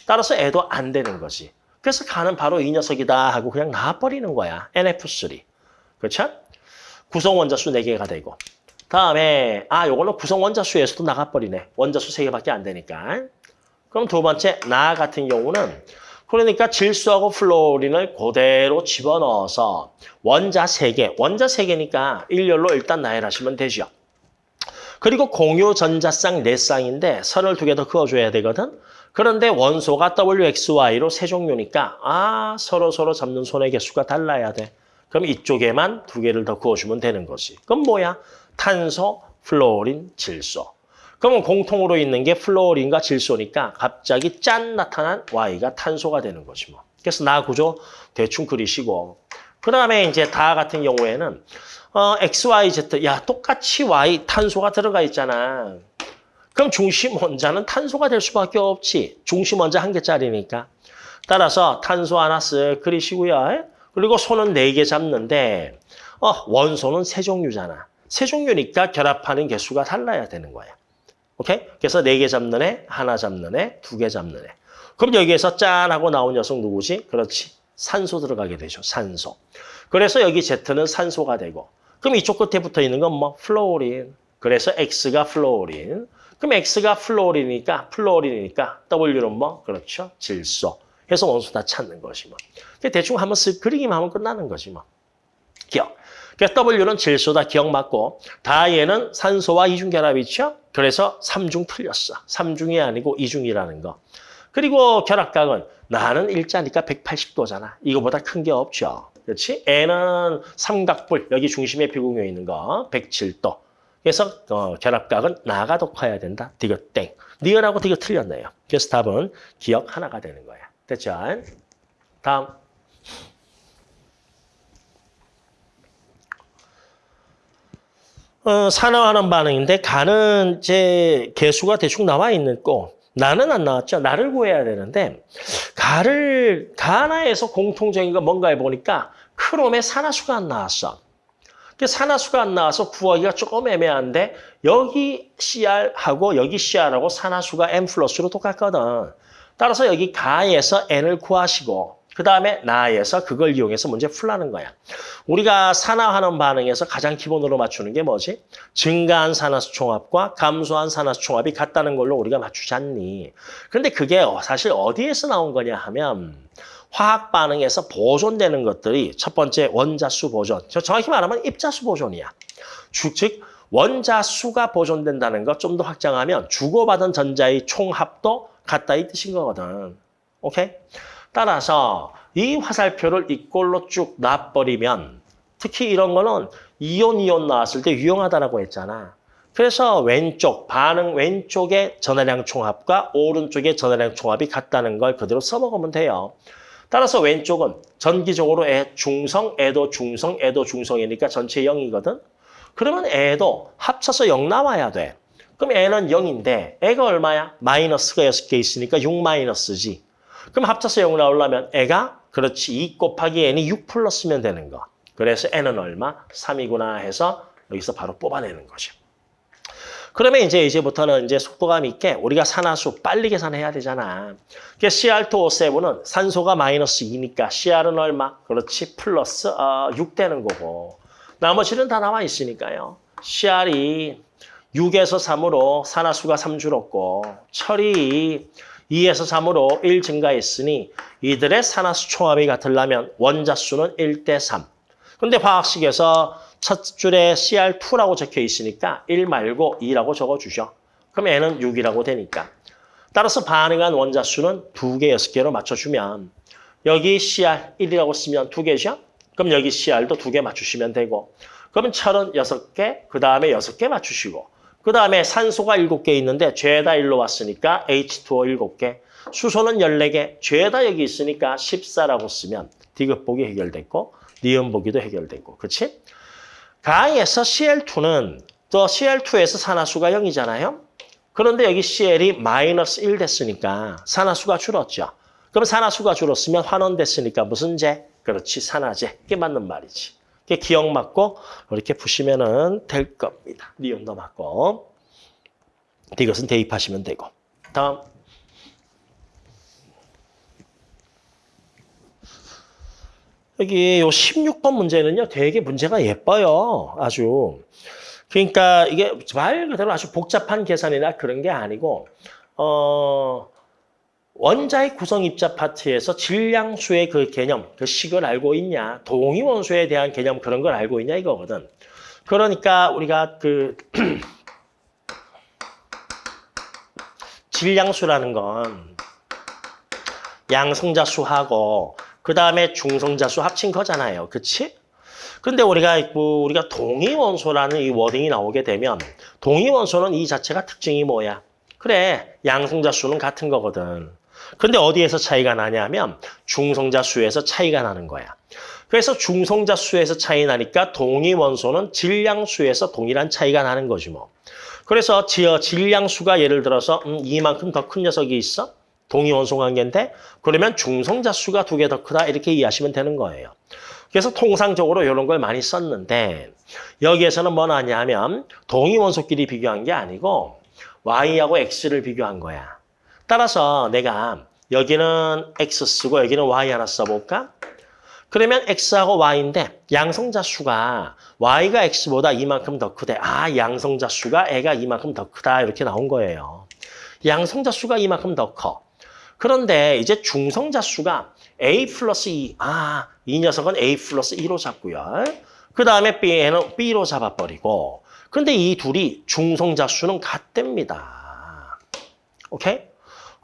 따라서 애도 안 되는 거지. 그래서 가는 바로 이 녀석이다 하고 그냥 나와버리는 거야. NF3. 그렇죠? 구성 원자수 4개가 되고. 다음에 아 요거는 구성 원자수에서도 나가버리네. 원자수 3개밖에 안 되니까. 그럼 두 번째 나 같은 경우는 그러니까 질소하고 플로린을 그대로 집어넣어서 원자 3개, 원자 3개니까 일렬로 일단 나열하시면 되죠. 그리고 공유 전자쌍 4쌍인데 선을 두 개 더 그어줘야 되거든. 그런데 원소가 WXY로 세 종류니까 아 서로 서로 잡는 손의 개수가 달라야 돼. 그럼 이쪽에만 두 개를 더 그어주면 되는 거지. 그럼 뭐야? 탄소, 플로린, 질소. 그러면 공통으로 있는 게 플로린과 질소니까 갑자기 짠 나타난 Y가 탄소가 되는 거지 뭐. 그래서 나 구조 대충 그리시고 그 다음에 이제 다 같은 경우에는 어, X, Y, Z 야 똑같이 Y 탄소가 들어가 있잖아. 그럼 중심 원자는 탄소가 될 수밖에 없지. 중심 원자 한 개짜리니까. 따라서 탄소 하나 쓱 그리시고요. 그리고 손은 네 개 잡는데 어, 원소는 세 종류잖아. 세 종류니까 결합하는 개수가 달라야 되는 거야. 오케이? 그래서 네 개 잡는 애, 하나 잡는 애, 두 개 잡는 애. 그럼 여기에서 짠 하고 나온 녀석 누구지? 그렇지. 산소 들어가게 되죠. 산소. 그래서 여기 Z는 산소가 되고 그럼 이쪽 끝에 붙어 있는 건 뭐? 플로린. 그래서 X가 플로린. 그럼 X가 플로린이니까 플로린이니까 W는 뭐? 그렇죠. 질소. 해서 원소 다 찾는 것이 뭐. 대충 한번 쓱 그리기만 하면 끝나는 거지 뭐. 기역. 그래서 W는 질소다 기역 맞고 다 얘는 산소와 이중결합이죠. 그래서 삼중 틀렸어. 삼중이 아니고 이중이라는 거. 그리고 결합각은 나는 일자니까 180도잖아. 이거보다 큰 게 없죠. 그렇지? N은 삼각뿔, 여기 중심에 비공유 있는 거 107도. 그래서 어, 결합각은 나가 더 커야 된다. 디귿 땡. 니은하고 디귿 틀렸네요. 그래서 답은 기억 하나가 되는 거야. 됐죠? 다음. 어, 산화하는 반응인데 가는 제 개수가 대충 나와 있는 거 나는 안 나왔죠. 나를 구해야 되는데 가를 가나에서 공통적인 거 뭔가 해보니까 크롬의 산화수가 안 나왔어. 그 산화수가 안 나와서 구하기가 조금 애매한데 여기 CR하고 여기 CR하고 산화수가 M 플러스로 똑같거든. 따라서 여기 가에서 N을 구하시고 그 다음에 나에서 그걸 이용해서 문제 풀라는 거야. 우리가 산화하는 반응에서 가장 기본으로 맞추는 게 뭐지? 증가한 산화수 총합과 감소한 산화수 총합이 같다는 걸로 우리가 맞추지 않니? 그런데 그게 사실 어디에서 나온 거냐 하면 화학 반응에서 보존되는 것들이 첫 번째 원자수 보존. 저 정확히 말하면 입자수 보존이야. 주- 즉 원자수가 보존된다는 것 좀 더 확장하면 주고받은 전자의 총합도 같다 이 뜻인 거거든. 오케이? 따라서 이 화살표를 이꼴로 쭉 놔버리면 특히 이런 거는 이온 이온 나왔을 때 유용하다라고 했잖아. 그래서 왼쪽 반응 왼쪽의 전하량 총합과 오른쪽의 전하량 총합이 같다는 걸 그대로 써먹으면 돼요. 따라서 왼쪽은 전기적으로 애 중성, 애도 중성, 애도 중성이니까 전체 0이거든. 그러면 애도 합쳐서 0 나와야 돼. 그럼 애는 0인데 애가 얼마야? 마이너스가 6개 있으니까 6 마이너스지. 그럼 합쳐서 0 나오려면 애가 그렇지 2 곱하기 n이 6 플러스면 되는 거. 그래서 n은 얼마? 3이구나 해서 여기서 바로 뽑아내는 거죠. 그러면 이제 이제부터는 이제 속도감 있게 우리가 산화수 빨리 계산해야 되잖아. 그러니까 CR2O7은 산소가 마이너스 2니까 CR은 얼마? 그렇지 플러스 어, 6 되는 거고 나머지는 다 나와 있으니까요. CR이 6에서 3으로 산화수가 3 줄었고 철이 2에서 3으로 1 증가했으니 이들의 산화수 총합이 같으려면 원자수는 1대 3. 근데 화학식에서 첫 줄에 CR2라고 적혀 있으니까 1 말고 2라고 적어주죠. 그럼 N은 6이라고 되니까. 따라서 반응한 원자수는 2개, 6개로 맞춰주면 여기 CR1이라고 쓰면 2개죠? 그럼 여기 CR도 2개 맞추시면 되고 그러면 철은 6개, 그 다음에 6개 맞추시고 그 다음에 산소가 7개 있는데 죄다 1로 왔으니까 H2O 7개 수소는 14개, 죄다 여기 있으니까 14라고 쓰면 디귿복이 해결됐고 니은보기도 해결됐고 그렇지? 가에서 CL2는 또 CL2에서 산화수가 0이잖아요. 그런데 여기 CL이 마이너스 1 됐으니까 산화수가 줄었죠. 그럼 산화수가 줄었으면 환원됐으니까 무슨 제? 그렇지, 산화제. 이게 맞는 말이지. 이게 기억 맞고 이렇게 푸시면은 될 겁니다. 니온도 맞고. 이것은 대입하시면 되고. 다음. 여기 요 16번 문제는요, 되게 문제가 예뻐요. 아주. 그러니까 이게 말 그대로 아주 복잡한 계산이나 그런 게 아니고, 어, 원자의 구성 입자 파트에서 질량수의 그 개념, 그 식을 알고 있냐, 동위 원소에 대한 개념 그런 걸 알고 있냐 이거거든. 그러니까 우리가 그 질량수라는 건 양성자 수하고 그 다음에 중성자 수 합친 거잖아요. 그치? 근데 우리가 뭐 우리가 동위 원소라는 이 워딩이 나오게 되면 동위 원소는 이 자체가 특징이 뭐야? 그래, 양성자 수는 같은 거거든. 근데 어디에서 차이가 나냐면 중성자 수에서 차이가 나는 거야. 그래서 중성자 수에서 차이 나니까 동위 원소는 질량 수에서 동일한 차이가 나는 거지 뭐. 그래서 지어 질량 수가 예를 들어서 음, 이만큼 더 큰 녀석이 있어? 동위 원소 관계인데 그러면 중성자 수가 두 개 더 크다 이렇게 이해하시면 되는 거예요. 그래서 통상적으로 이런 걸 많이 썼는데 여기에서는 뭐 나냐면 동위 원소끼리 비교한 게 아니고 Y하고 X를 비교한 거야. 따라서 내가 여기는 X 쓰고 여기는 Y 하나 써볼까? 그러면 X하고 Y인데 양성자 수가 Y가 X보다 이만큼 더 크대. 아, 양성자 수가 애가 이만큼 더 크다 이렇게 나온 거예요. 양성자 수가 이만큼 더 커. 그런데 이제 중성자 수가 A 플러스 2. 아, 이 녀석은 A 플러스 2로 잡고요. 그 다음에 B는 B로 잡아버리고. 근데 이 둘이 중성자 수는 같답니다. 오케이?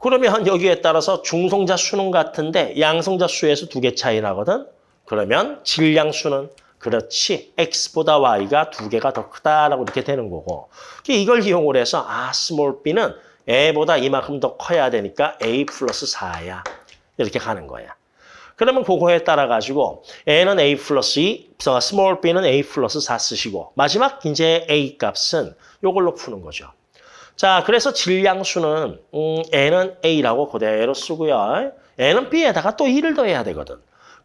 그러면 여기에 따라서 중성자 수는 같은데 양성자 수에서 두 개 차이 나거든? 그러면 질량수는 그렇지 X보다 Y가 두 개가 더 크다라고 이렇게 되는 거고 이걸 이용을 해서 아 small b는 A보다 이만큼 더 커야 되니까 A 플러스 4야 이렇게 가는 거야. 그러면 그거에 따라 가지고 A는 A 플러스 2, small b는 A 플러스 4 쓰시고 마지막 이제 A 값은 이걸로 푸는 거죠. 자, 그래서 질량수는 음, N은 A라고 그대로 쓰고요. N은 B에다가 또 2를 더해야 되거든.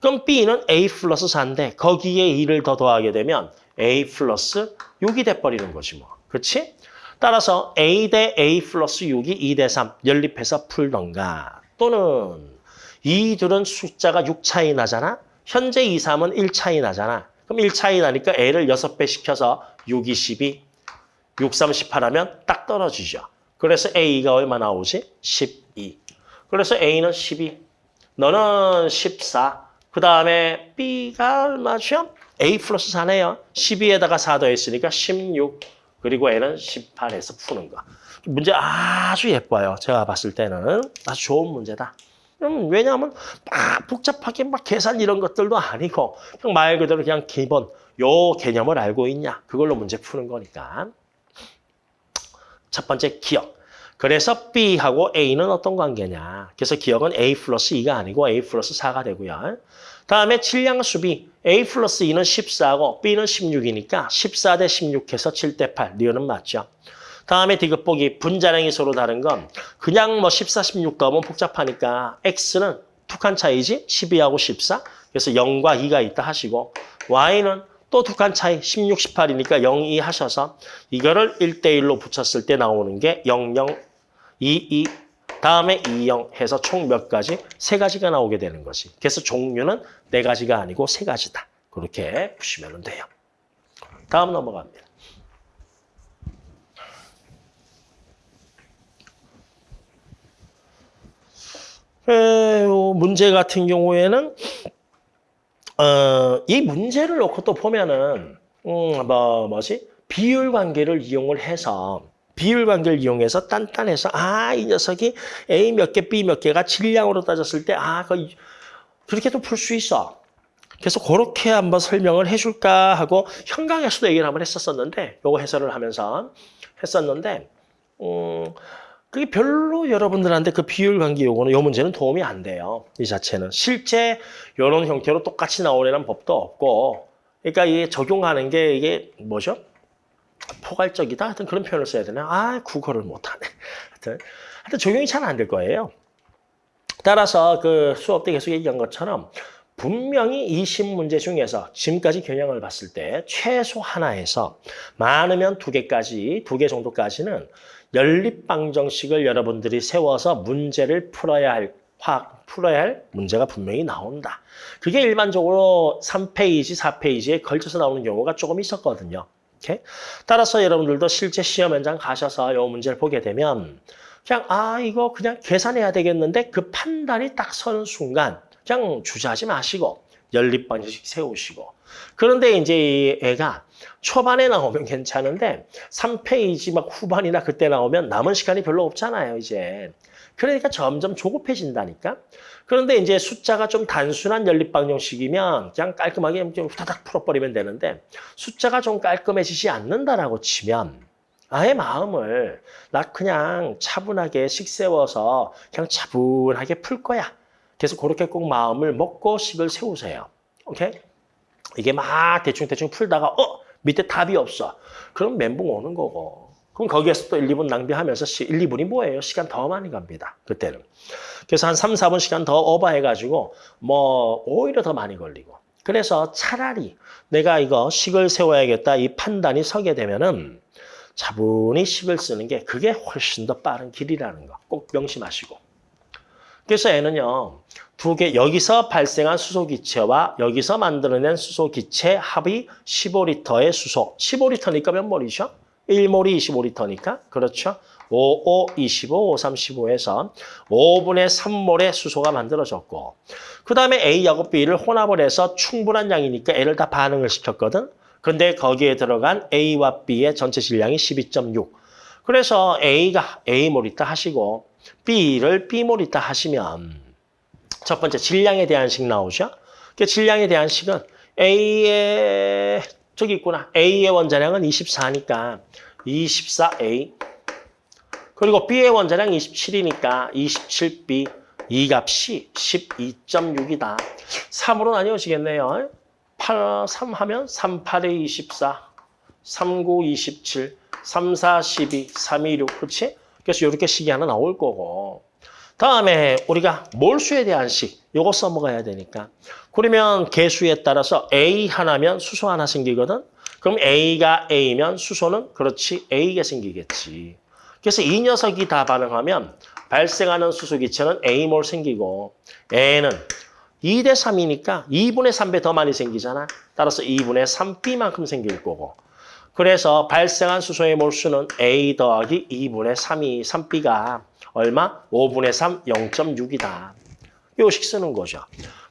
그럼 B는 A 플러스 4인데 거기에 2를 더 더하게 되면 A 플러스 6이 돼버리는 거지 뭐. 그렇지? 따라서 A 대 A 플러스 6이 2 대 3 연립해서 풀던가 또는 이 둘은 숫자가 6 차이 나잖아? 현재 2, 3은 1 차이 나잖아. 그럼 1 차이 나니까 A를 6배 시켜서 6, 2, 12, 6, 3, 18 하면 딱 떨어지죠. 그래서 A가 얼마 나오지? 12. 그래서 A는 12. 너는 14. 그 다음에 B가 얼마죠? A 플러스 4네요. 12에다가 4 더했으니까 16. 그리고 N은 18에서 푸는 거. 문제 아주 예뻐요. 제가 봤을 때는 아주 좋은 문제다. 음, 왜냐하면 막 복잡하게 막 계산 이런 것들도 아니고 그냥 말 그대로 그냥 기본 요 개념을 알고 있냐 그걸로 문제 푸는 거니까. 첫 번째 기억. 그래서 B하고 A는 어떤 관계냐. 그래서 기억은 A 플러스 2가 아니고 A 플러스 4가 되고요. 다음에 질량수 B. A 플러스 2는 14고 B는 16이니까 14 대 16 해서 7 대 8. 리어는 맞죠. 다음에 디귿보기 분자량이 서로 다른 건 그냥 뭐 14, 16 넣으면 복잡하니까 X는 두칸 차이지 12하고 14. 그래서 0과 2가 있다 하시고 Y는 또 두 칸 차이 16, 18이니까 0, 2 하셔서 이거를 1대1로 붙였을 때 나오는 게 0, 0, 2, 2 다음에 2, 0 해서 총 몇 가지? 세 가지가 나오게 되는 거지. 그래서 종류는 네 가지가 아니고 세 가지다. 그렇게 보시면 돼요. 다음 넘어갑니다. 에, 문제 같은 경우에는 어, 이 문제를 놓고 또 보면은 음, 뭐 뭐지 비율 관계를 이용을 해서 비율 관계를 이용해서 단단해서 아 이 녀석이 A 몇 개, B 몇 개가 질량으로 따졌을 때아 그, 그렇게도 풀 수 있어. 그래서 그렇게 한번 설명을 해줄까 하고 현강에서도 얘기를 한번 했었었는데 요거 해설을 하면서 했었는데 음. 그게 별로 여러분들한테 그 비율 관계 요거는 요 문제는 도움이 안 돼요. 이 자체는 실제 이런 형태로 똑같이 나오려는 법도 없고 그러니까 이게 적용하는 게 이게 뭐죠? 포괄적이다 하여튼 그런 표현을 써야 되나? 아 국어를 못하네. 하여튼 하여튼 적용이 잘 안 될 거예요. 따라서 그 수업 때 계속 얘기한 것처럼 분명히 20문제 중에서 지금까지 경향을 봤을 때 최소 하나에서 많으면 두 개까지, 두 개 정도까지는 연립방정식을 여러분들이 세워서 문제를 풀어야 할, 화학 풀어야 할 문제가 분명히 나온다. 그게 일반적으로 3페이지, 4페이지에 걸쳐서 나오는 경우가 조금 있었거든요. 오케이? 따라서 여러분들도 실제 시험 현장 가셔서 이 문제를 보게 되면 그냥 아 이거 그냥 계산해야 되겠는데 그 판단이 딱 서는 순간 그냥 주저하지 마시고 연립방정식 세우시고 그런데 이제 이 애가 초반에 나오면 괜찮은데 3페이지 막 후반이나 그때 나오면 남은 시간이 별로 없잖아요, 이제. 그러니까 점점 조급해진다니까. 그런데 이제 숫자가 좀 단순한 연립방 정식이면 그냥 깔끔하게 좀 후다닥 풀어버리면 되는데 숫자가 좀 깔끔해지지 않는다라고 치면 아예 마음을 나 그냥 차분하게 식 세워서 그냥 차분하게 풀 거야. 그래서 그렇게 꼭 마음을 먹고 식을 세우세요. 오케이? 이게 막 대충대충 풀다가 어? 밑에 답이 없어. 그럼 멘붕 오는 거고. 그럼 거기에서 또 1, 2분 낭비하면서 1, 2분이 뭐예요? 시간 더 많이 갑니다. 그때는. 그래서 한 3, 4분 시간 더 오버해가지고 뭐 오히려 더 많이 걸리고. 그래서 차라리 내가 이거 식을 세워야겠다 이 판단이 서게 되면은 차분히 식을 쓰는 게 그게 훨씬 더 빠른 길이라는 거 꼭 명심하시고. 그래서 애는요. 두 개, 여기서 발생한 수소기체와 여기서 만들어낸 수소기체 합이 15리터의 수소. 15리터니까 몇 몰이죠? 1몰이 25리터니까. 그렇죠? 5, 5, 25, 5, 3, 15에서 5분의 3몰의 수소가 만들어졌고 그 다음에 A하고 B를 혼합을 해서 충분한 양이니까 A를 다 반응을 시켰거든. 근데 거기에 들어간 A와 B의 전체 질량이 12.6. 그래서 A가 A몰 있다 하시고 B를 B몰 있다 하시면 첫 번째 질량에 대한 식 나오죠. 그 질량에 대한 식은 A의 저기 있구나. A의 원자량은 24니까 24A 그리고 B의 원자량 27이니까 27B 이 값이 12.6이다. 3으로 나뉘어지겠네요. 8, 3 하면 3, 8에 24, 3, 9, 27, 3, 4, 12, 3, 2, 6, 그렇지? 그래서 이렇게 식이 하나 나올 거고 다음에 우리가 몰수에 대한 식, 요거 써먹어야 되니까. 그러면 개수에 따라서 A 하나면 수소 하나 생기거든? 그럼 A가 A면 수소는 그렇지 A가 생기겠지. 그래서 이 녀석이 다 반응하면 발생하는 수소 기체는 A몰 생기고 A는 2대 3이니까 2분의 3배 더 많이 생기잖아. 따라서 2분의 3B만큼 생길 거고. 그래서 발생한 수소의 몰수는 A 더하기 2분의 3이 3B가 얼마? 5분의 3, 0.6이다. 요식 쓰는 거죠.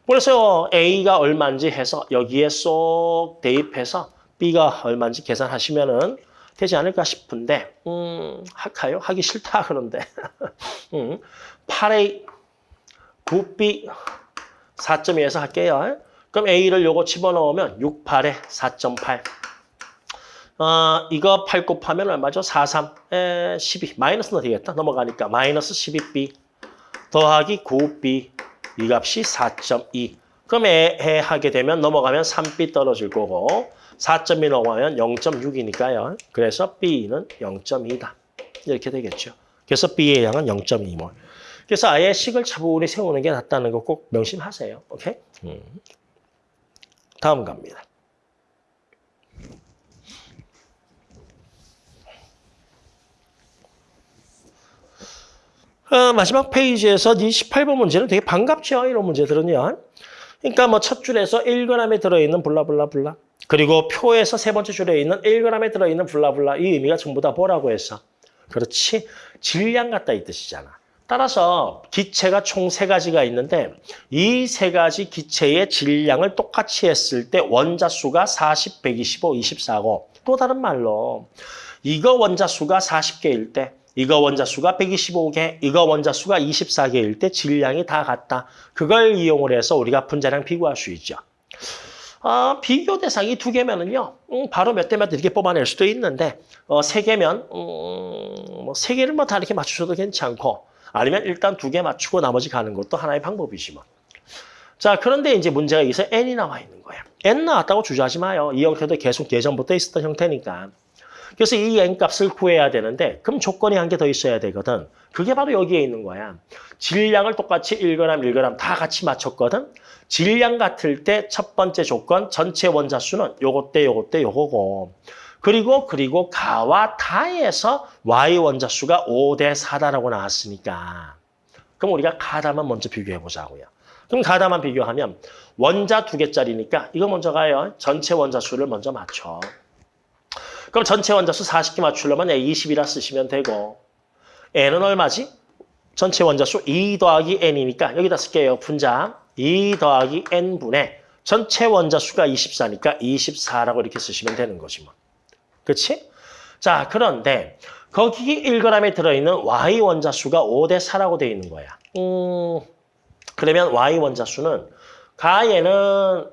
그래서 A가 얼마인지 해서 여기에 쏙 대입해서 B가 얼마인지 계산하시면은 되지 않을까 싶은데 음, 할까요? 하기 싫다 그런데 음, 8A 9B 4.2에서 할게요. 그럼 A를 요거 집어넣으면 6, 8에 4.8 어, 이거 8 곱하면 얼마죠? 4, 3, 에, 12. 마이너스는 되겠다. 넘어가니까. 마이너스 12b 더하기 9b 이 값이 4.2. 그럼 애, 애 하게 되면 넘어가면 3b 떨어질 거고 4.2 넘어가면 0.6이니까요. 그래서 b는 0.2다. 이렇게 되겠죠. 그래서 b의 양은 0.2몰. 그래서 아예 식을 차분히 세우는 게 낫다는 거 꼭 명심하세요. 오케이? 음. 다음 갑니다. 어, 마지막 페이지에서 이 18번 문제는 되게 반갑죠. 이런 문제들은요. 그러니까 뭐 첫 줄에서 1g에 들어있는 블라블라블라 그리고 표에서 세 번째 줄에 있는 1g에 들어있는 블라블라 이 의미가 전부 다 뭐라고 했어? 그렇지. 질량 같다 이 뜻이잖아. 따라서 기체가 총 세 가지가 있는데 이 세 가지 기체의 질량을 똑같이 했을 때 원자 수가 40, 125, 24고 또 다른 말로 이거 원자 수가 40개일 때 이거 원자 수가 125개, 이거 원자 수가 24개일 때 질량이 다 같다. 그걸 이용을 해서 우리가 분자량 비교할 수 있죠. 어, 비교 대상이 두 개면은요, 음, 바로 몇 대몇 이렇게 뽑아낼 수도 있는데, 어, 세 개면, 음, 뭐세 개를 뭐 다 이렇게 맞추셔도 괜찮고, 아니면 일단 두 개 맞추고 나머지 가는 것도 하나의 방법이지 뭐. 자, 그런데 이제 문제가 여기서 n이 나와 있는 거야. n 나왔다고 주저하지 마요. 이 형태도 계속 예전부터 있었던 형태니까. 그래서 이 n값을 구해야 되는데 그럼 조건이 한 개 더 있어야 되거든. 그게 바로 여기에 있는 거야. 질량을 똑같이 1g, 1g 다 같이 맞췄거든. 질량 같을 때 첫 번째 조건 전체 원자 수는 요것 때 요것 때 요거고 그리고 그리고 가와 다에서 y 원자 수가 5 대 4다라고 나왔으니까 그럼 우리가 가다만 먼저 비교해 보자고요. 그럼 가다만 비교하면 원자 두 개짜리니까 이거 먼저 가요. 전체 원자 수를 먼저 맞춰. 그럼 전체 원자수 40개 맞추려면 A 20이라 쓰시면 되고 N은 얼마지? 전체 원자수 2 더하기 N이니까 여기다 쓸게요. 분자 2 더하기 N분의 전체 원자수가 24니까 24라고 이렇게 쓰시면 되는 거지 뭐. 그렇지? 자, 그런데 거기 1g에 들어있는 Y 원자수가 5대 4라고 되어 있는 거야. 음, 그러면 Y 원자수는 가에는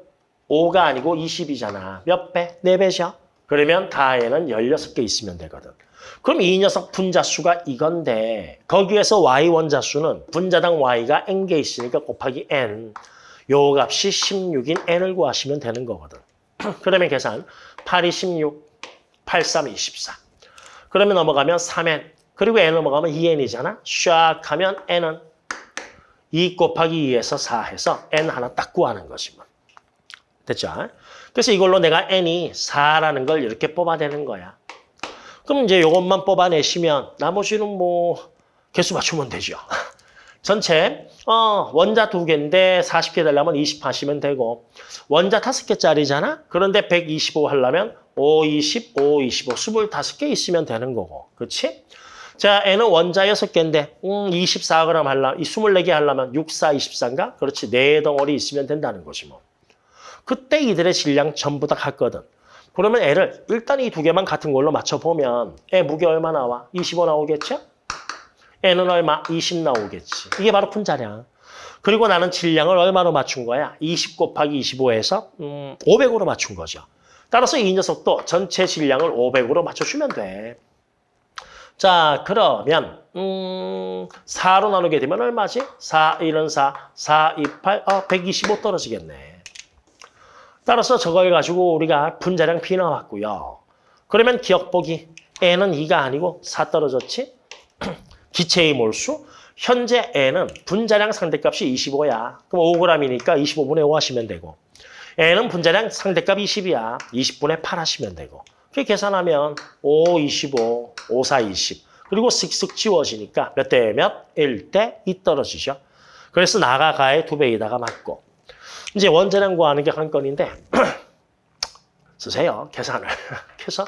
5가 아니고 20이잖아. 몇 배? 4배죠? 그러면 가에는 16개 있으면 되거든. 그럼 이 녀석 분자수가 이건데 거기에서 y 원자수는 분자당 y가 n개 있으니까 곱하기 n 요 값이 16인 n을 구하시면 되는 거거든. 그러면 계산 8이 16, 8, 3, 24. 그러면 넘어가면 3n 그리고 n 넘어가면 2n이잖아. 샥 하면 n은 2 곱하기 2에서 4 해서 n 하나 딱 구하는 것이 뭐. 됐죠? 그래서 이걸로 내가 n이 4라는 걸 이렇게 뽑아내는 거야. 그럼 이제 이것만 뽑아내시면 나머지는 뭐 개수 맞추면 되죠. 전체 어, 원자 두 개인데 40개 되려면 20 하시면 되고 원자 다섯 개짜리잖아. 그런데 125 하려면 5, 20, 5, 25, 25개 있으면 되는 거고. 그렇지? 자, n은 원자 6개인데 음, 24g 하려면, 이 24개 하려면 6, 4, 24인가? 그렇지. 네 덩어리 있으면 된다는 거지 뭐. 그때 이들의 질량 전부 다 같거든. 그러면 애를 일단 이 두 개만 같은 걸로 맞춰보면 애 무게 얼마 나와? 25 나오겠죠? 애는 얼마? 20 나오겠지. 이게 바로 분자량. 그리고 나는 질량을 얼마로 맞춘 거야? 20 곱하기 25에서 음, 500으로 맞춘 거죠. 따라서 이 녀석도 전체 질량을 500으로 맞춰주면 돼. 자, 그러면 음, 4로 나누게 되면 얼마지? 4, 1은 4, 4, 2, 8, 어, 125 떨어지겠네. 따라서 저걸 가지고 우리가 분자량 B 나왔고요. 그러면 기억 보기 N은 2가 아니고 4 떨어졌지? 기체의 몰수 현재 N은 분자량 상대값이 25야. 그럼 5g이니까 25분의 5 하시면 되고 N은 분자량 상대값 20이야. 20분의 8 하시면 되고 그렇게 계산하면 5, 25, 5, 4, 20 그리고 쓱쓱 지워지니까 몇 대 몇? 1 대 2 떨어지죠. 그래서 나가 가의 두 배에다가 맞고 이제 원자량 구하는 게 한 건인데 쓰세요. 계산을. 그래서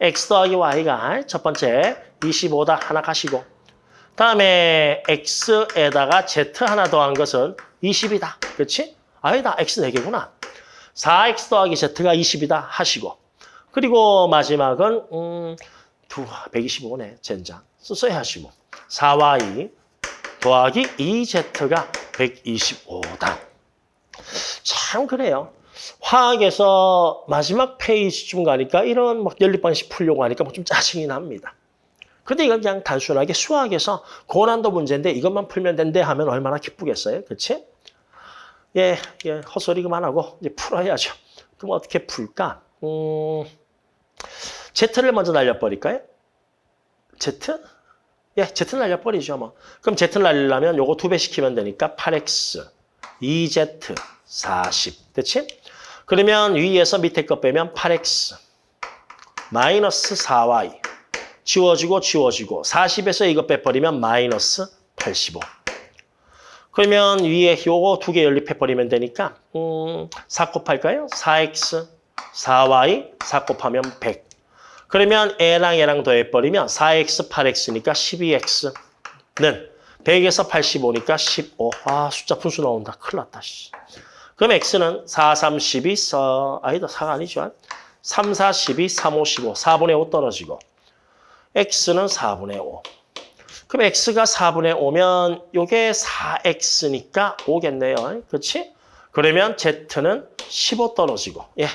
x 더하기 y가 첫 번째 25다 하나 가시고 다음에 x에다가 z 하나 더한 것은 20이다. 그렇지? 아니다. x 4개구나. 4x 더하기 z가 20이다 하시고 그리고 마지막은 음, 두 125네. 젠장. 써야 하시고 4y 더하기 2z가 125다. 참 그래요. 화학에서 마지막 페이지쯤 가니까 이런 막 연립방식 풀려고 하니까 뭐 좀 짜증이 납니다. 근데 이건 그냥 단순하게 수학에서 고난도 문제인데 이것만 풀면 된대 하면 얼마나 기쁘겠어요. 그렇지? 예, 예, 헛소리 그만하고 이제 풀어야죠. 그럼 어떻게 풀까? 음, Z를 먼저 날려버릴까요? Z? 예, Z는 날려버리죠, 뭐. 그럼 Z를 날리려면 요거 두 배 시키면 되니까 8X, 2Z, 40. 됐지? 그러면 위에서 밑에 거 빼면 8X, 마이너스 4Y. 지워지고 지워지고 40에서 이거 빼버리면 마이너스 85. 그러면 위에 요거 두 개 연립해버리면 되니까 음, 4 곱할까요? 4x, 4y, 4 곱하면 100. 그러면 애랑 애랑 더해버리면 4x, 8x니까 12x는 100에서 85니까 15. 아 숫자 분수 나온다. 큰일 났다. 씨. 그럼 x는 4, 3, 12, 4, 아니다 4가 아니죠. 3, 4, 12, 3, 5, 15. 4분의 5 떨어지고 x는 4분의 5. 그럼 x가 4분의 5면 이게 4x니까 5겠네요. 그렇지? 그러면 z는 15 떨어지고 예,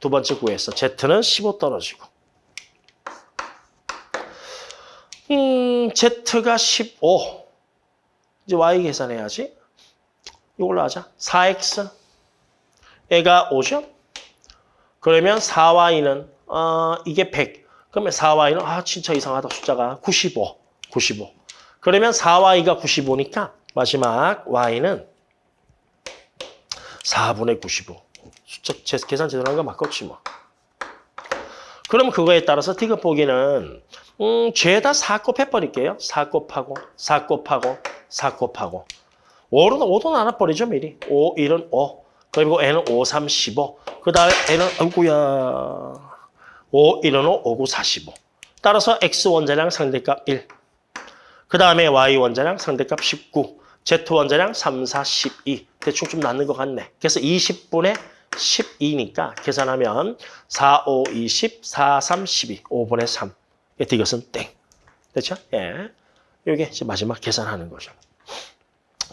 두 번째 구에서 z는 15 떨어지고 음, z가 15 이제 y 계산해야지. 이걸로 하자. 4x 애가 5죠? 그러면 4y는 어, 이게 100 그러면 4y는 아 진짜 이상하다 숫자가. 95 95 그러면 4y가 95니까 마지막 y는 4분의 95 숫자 제, 계산 제대로 한 거 맞겠지 뭐. 그럼 그거에 따라서 디귿 보기는 음, 죄다 4 곱 해버릴게요. 4 곱하고 4 곱하고 4 곱하고. 5는 5도 나눠버리죠 미리. 5, 1은 5 그리고 n은 5, 3, 15 그 다음에 n은 아이고야 5, 1은 5, 5, 9, 45. 따라서 x 원자량 상대값 1. 그 다음에 y 원자량 상대값 19. z 원자량 3, 4, 12. 대충 좀 맞는 것 같네. 그래서 20분의 12니까 계산하면 4, 5, 20, 4, 3, 12. 5분의 3. 이것은 땡. 됐죠? 예. 이게 마지막 계산하는 거죠.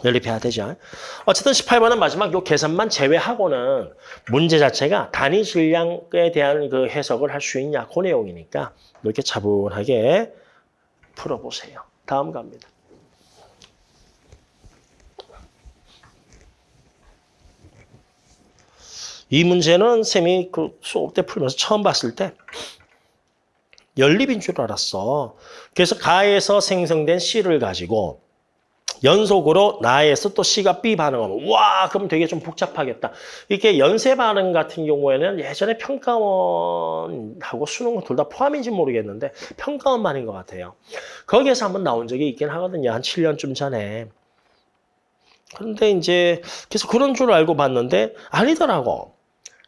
연립해야 되죠. 어쨌든 18번은 마지막 요 계산만 제외하고는 문제 자체가 단위 질량에 대한 그 해석을 할 수 있냐 그 내용이니까 이렇게 차분하게 풀어보세요. 다음 갑니다. 이 문제는 쌤이 그 수업 때 풀면서 처음 봤을 때 연립인 줄 알았어. 그래서 가에서 생성된 C를 가지고 연속으로 나에서 또 C가 B 반응하면 와 그럼 되게 좀 복잡하겠다. 이게 연쇄 반응 같은 경우에는 예전에 평가원하고 수능 둘 다 포함인지 모르겠는데 평가원만인 것 같아요. 거기에서 한번 나온 적이 있긴 하거든요. 한 7년쯤 전에. 그런데 이제 그래서 그런 줄 알고 봤는데 아니더라고.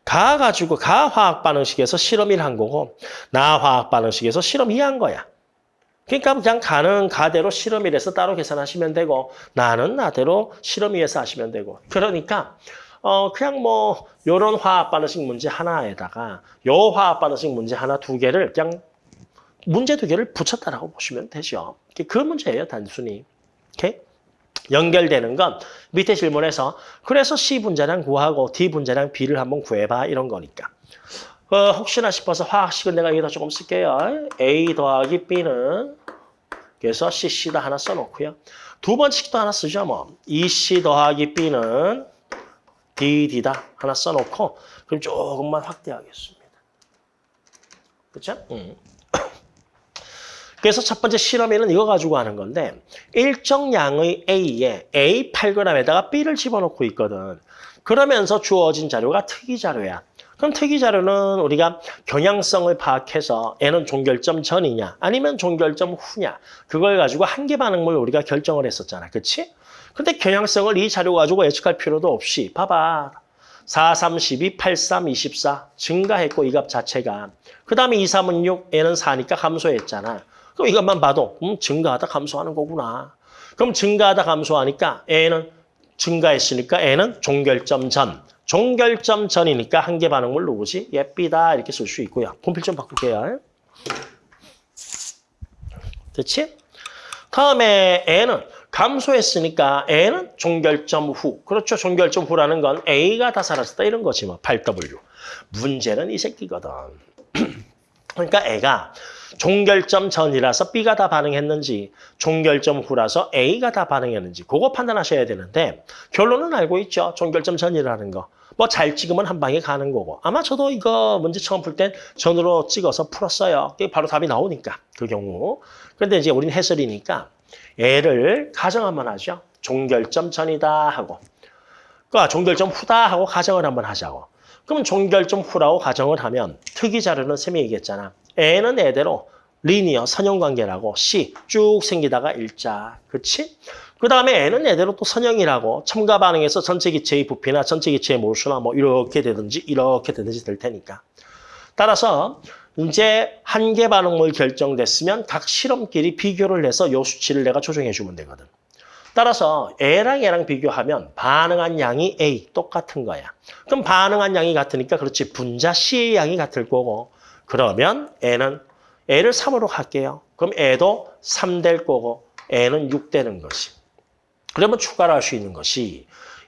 가 가지고 가 화학 반응식에서 실험 1한 거고 나 화학 반응식에서 실험 2한 거야. 그러니까 그냥 가는 가대로 실험일에서 따로 계산하시면 되고 나는 나대로 실험 위에서 하시면 되고 그러니까 어 그냥 뭐 요런 화학 반응식 문제 하나에다가 요 화학 반응식 문제 하나 두 개를 그냥 문제 두 개를 붙였다라고 보시면 되죠. 그 문제예요, 단순히. 오케이? 연결되는 건 밑에 질문에서 그래서 C 분자량 구하고 D 분자량 B를 한번 구해봐 이런 거니까. 어, 혹시나 싶어서 화학식은 내가 여기다 조금 쓸게요. A 더하기 B는 그래서 CC다 하나 써놓고요. 두 번씩도 하나 쓰죠. 뭐 2C 더하기 B는 DD다 하나 써놓고 그럼 조금만 확대하겠습니다. 그렇죠? 음. 그래서 첫 번째 실험에는 이거 가지고 하는 건데 일정 양의 A에 A 8g에다가 B를 집어넣고 있거든. 그러면서 주어진 자료가 특이 자료야. 그럼 특이 자료는 우리가 경향성을 파악해서 N은 종결점 전이냐 아니면 종결점 후냐 그걸 가지고 한계 반응물 우리가 결정을 했었잖아. 그렇지? 근데 경향성을 이 자료 가지고 예측할 필요도 없이 봐봐. 4, 3, 12, 8, 3, 24 증가했고 이 값 자체가 그 다음에 2, 3은 6, N은 4니까 감소했잖아. 그럼 이것만 봐도 음, 증가하다 감소하는 거구나. 그럼 증가하다 감소하니까 N은 증가했으니까 N은 종결점 전. 종결점 전이니까 한계 반응물 누구지? 예, B다 이렇게 쓸 수 있고요. 분필 좀 바꿀게요. 됐지? 다음에 N은 감소했으니까 N은 종결점 후. 그렇죠. 종결점 후라는 건 A가 다 사라졌다 이런 거지 뭐. 8W. 문제는 이 새끼거든. 그러니까 애가 종결점 전이라서 B가 다 반응했는지 종결점 후라서 A가 다 반응했는지 그거 판단하셔야 되는데 결론은 알고 있죠. 종결점 전이라는 거. 뭐 잘 찍으면 한 방에 가는 거고. 아마 저도 이거 문제 처음 풀 땐 전으로 찍어서 풀었어요. 그게 바로 답이 나오니까 그 경우. 그런데 이제 우리는 해설이니까 얘를 가정 한번 하죠. 종결점 전이다 하고. 그러니까 종결점 후다 하고 가정을 한번 하자고. 그럼 종결점 후라고 가정을 하면 특이 자료는 쌤이 얘기했잖아. N은 애대로 리니어 선형관계라고 C 쭉 생기다가 일자. 그치? 그 다음에 N은 애대로 또 선형이라고 첨가 반응에서 전체 기체의 부피나 전체 기체의 몰수나 뭐 이렇게 되든지 이렇게 되든지 될 테니까. 따라서 이제 한계 반응물 결정됐으면 각 실험끼리 비교를 해서 요 수치를 내가 조정해 주면 되거든. 따라서 A랑 A랑 비교하면 반응한 양이 A 똑같은 거야. 그럼 반응한 양이 같으니까 그렇지 분자 C의 양이 같을 거고 그러면 N은 A를 3으로 할게요. 그럼 A도 3 될 거고 N은 6 되는 것이. 그러면 추가로 할수 있는 것이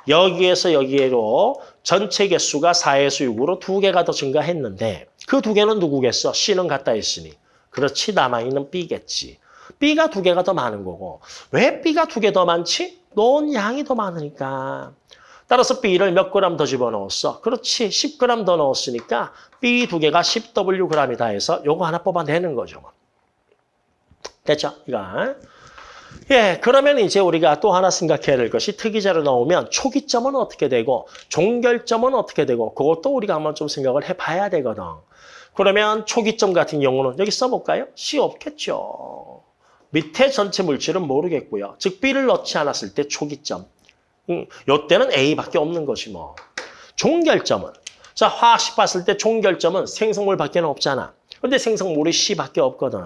여기에서 여기로 전체 개수가 4에서 6으로 두 개가 더 증가했는데 그 두 개는 누구겠어? C는 같다 했으니. 그렇지 남아있는 B겠지. B가 두 개가 더 많은 거고 왜 B가 두 개 더 많지? 놓은 양이 더 많으니까. 따라서 B를 몇 그램 더 집어넣었어? 그렇지 10g 더 넣었으니까 B 두 개가 10W g이다 해서 요거 하나 뽑아내는 거죠. 뭐. 됐죠? 이거. 예, 그러면 이제 우리가 또 하나 생각해야 될 것이 특이자로 나오면 초기점은 어떻게 되고 종결점은 어떻게 되고 그것도 우리가 한번 좀 생각을 해봐야 되거든. 그러면 초기점 같은 경우는 여기 써볼까요? C 없겠죠. 밑에 전체 물질은 모르겠고요. 즉 B를 넣지 않았을 때 초기점. 음, 요때는 A밖에 없는 것이 뭐. 종결점은 자 화학식 봤을 때 종결점은 생성물밖에 없잖아. 근데 생성물이 C밖에 없거든.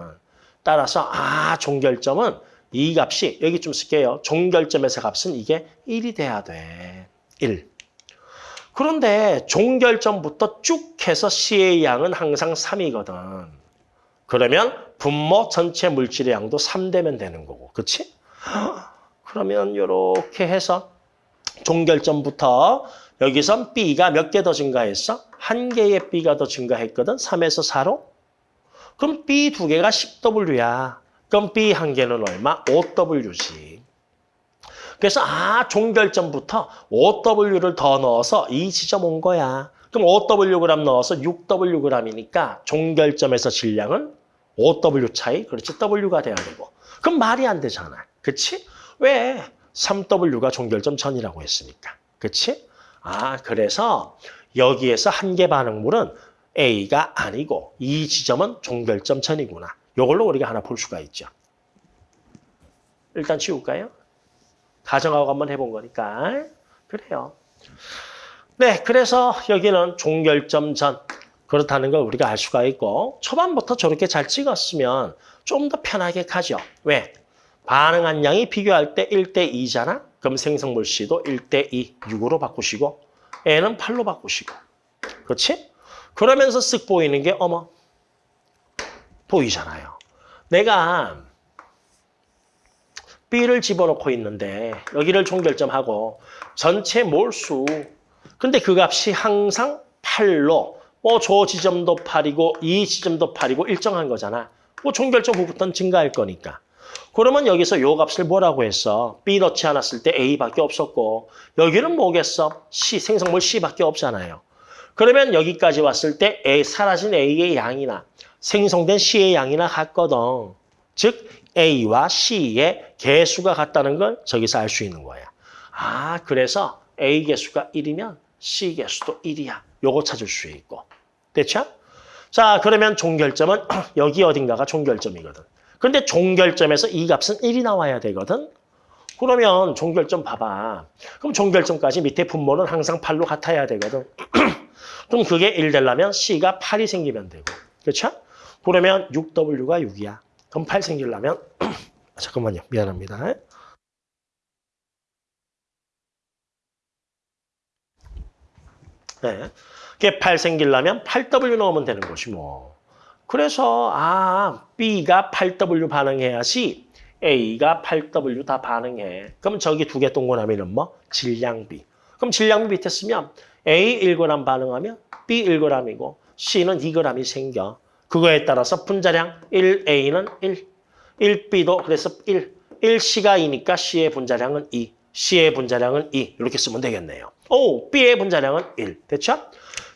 따라서 아 종결점은 이 값이 여기 좀 쓸게요. 종결점에서 값은 이게 1이 돼야 돼. 1. 그런데 종결점부터 쭉 해서 C의 양은 항상 3이거든. 그러면 분모 전체 물질의 양도 3 되면 되는 거고. 그렇지? 그러면 이렇게 해서 종결점부터 여기선 B가 몇 개 더 증가했어? 한 개의 B가 더 증가했거든. 3에서 4로. 그럼 B 두 개가 10W야. 그럼 B 한 개는 얼마? 5W지. 그래서 아 종결점부터 5W를 더 넣어서 이 지점 온 거야. 그럼 5W 넣어서 6W 이니까 종결점에서 질량은 5W 차이, 그렇지 W가 돼야 되고. 그럼 말이 안 되잖아. 그치? 왜 3W가 종결점 전이라고 했으니까. 그치? 아 그래서 여기에서 한계 반응물은 A가 아니고 이 지점은 종결점 전이구나. 이걸로 우리가 하나 볼 수가 있죠. 일단 치울까요? 가정하고 한번 해본 거니까. 그래요. 네, 그래서 여기는 종결점 전 그렇다는 걸 우리가 알 수가 있고 초반부터 저렇게 잘 찍었으면 좀 더 편하게 가죠. 왜? 반응한 양이 비교할 때 1대 2잖아? 그럼 생성물 C도 1대 2, 6으로 바꾸시고 N은 8로 바꾸시고 그렇지? 그러면서 쓱 보이는 게 어머 보이잖아요. 내가 B를 집어넣고 있는데 여기를 종결점하고 전체 몰수 근데 그 값이 항상 8로 뭐 저 지점도 8이고 이 지점도 8이고 일정한 거잖아. 뭐 종결점 후부터는 증가할 거니까. 그러면 여기서 요 값을 뭐라고 했어? B 넣지 않았을 때 A밖에 없었고 여기는 뭐겠어? C, 생성물 C밖에 없잖아요. 그러면 여기까지 왔을 때 A, 사라진 A의 양이나 생성된 C의 양이나 같거든. 즉 A와 C의 개수가 같다는 걸 저기서 알 수 있는 거야. 아 그래서 A 개수가 1이면 C 개수도 1이야. 요거 찾을 수 있고. 됐죠? 자 그러면 종결점은 여기 어딘가가 종결점이거든. 그런데 종결점에서 이 값은 1이 나와야 되거든. 그러면 종결점 봐봐. 그럼 종결점까지 밑에 분모는 항상 8로 같아야 되거든. 그럼 그게 1 되려면 C가 8이 생기면 되고. 그렇죠? 그러면 6W가 6이야. 그럼 8 생기려면 아, 잠깐만요. 미안합니다. 네. 이게 8 생기려면 8W 넣으면 되는 것이 뭐. 그래서 아 B가 8W 반응해야지 A가 8W 다 반응해. 그럼 저기 두 개 동그라미는 뭐? 질량비. 그럼 질량비 밑에 쓰면 A 1g 반응하면 B 1g이고 C는 2g이 생겨. 그거에 따라서 분자량 1A는 1, 1B도 그래서 1, 1C가 2니까 C의 분자량은 2, C의 분자량은 2 이렇게 쓰면 되겠네요. 오, B의 분자량은 1, 됐죠?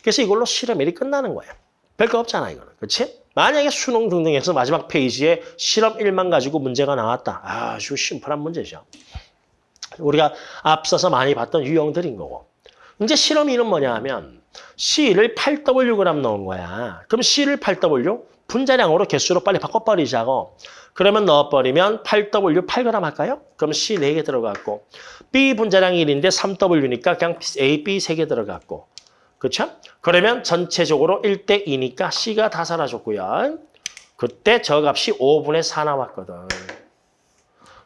그래서 이걸로 실험 1이 끝나는 거예요. 별거 없잖아 이거는, 그렇지? 만약에 수능 등등에서 마지막 페이지에 실험 1만 가지고 문제가 나왔다. 아주 심플한 문제죠. 우리가 앞서서 많이 봤던 유형들인 거고. 이제 실험 2는 뭐냐 하면 C를 8Wg 넣은 거야. 그럼 C를 8W 분자량으로 개수로 빨리 바꿔버리자고. 그러면 넣어버리면 8W 8g 할까요? 그럼 C 4개 들어갔고 B 분자량 1인데 3W니까 그냥 A, B 3개 들어갔고 그렇죠? 그러면 전체적으로 1대 2니까 C가 다 사라졌고요. 그때 저 값이 5분의 4 나왔거든.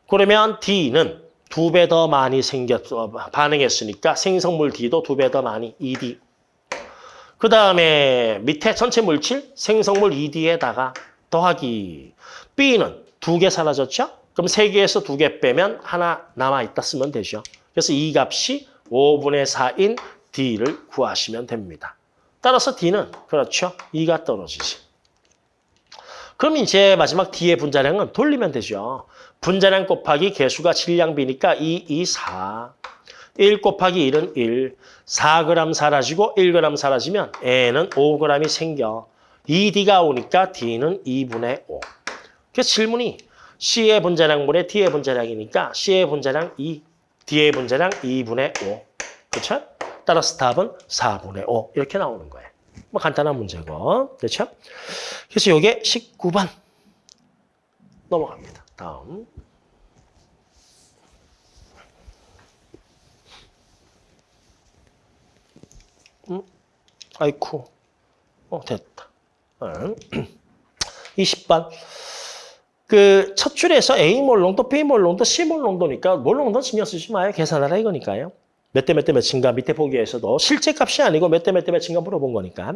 그러면 D는 두 배 더 많이 생겼 어 반응했으니까 생성물 D도 두 배 더 많이 2D. 그 다음에 밑에 전체 물질 생성물 2D에다가 더하기 B는 두 개 사라졌죠? 그럼 세 개에서 두 개 빼면 하나 남아있다 쓰면 되죠. 그래서 이 값이 5분의 4인 D를 구하시면 됩니다. 따라서 D는 그렇죠. 2가 떨어지지. 그럼 이제 마지막 D의 분자량은 돌리면 되죠. 분자량 곱하기 개수가 질량비니까 2, 2, 4. 1 곱하기 1은 1. 4g 사라지고 1g 사라지면 N은 5g이 생겨. 2D가 오니까 D는 2분의 5. 그래서 질문이 C의 분자량분의 D의 분자량이니까 C의 분자량 2, D의 분자량 2분의 5. 그렇죠? 따라서 답은 4분의 5 이렇게 나오는 거예요. 뭐 간단한 문제고. 그렇죠? 그래서 이게 19번 넘어갑니다. 다음. 음, 아이쿠. 어, 됐다. 응. 20번. 그 첫 줄에서 A 몰롱도, B 몰롱도, C 몰롱도니까 몰롱도 신경 쓰지 마요. 계산하라 이거니까요. 몇 대 몇 대 몇인가 밑에 보기에서도 실제 값이 아니고 몇 대 몇 대 몇인가 물어본 거니까.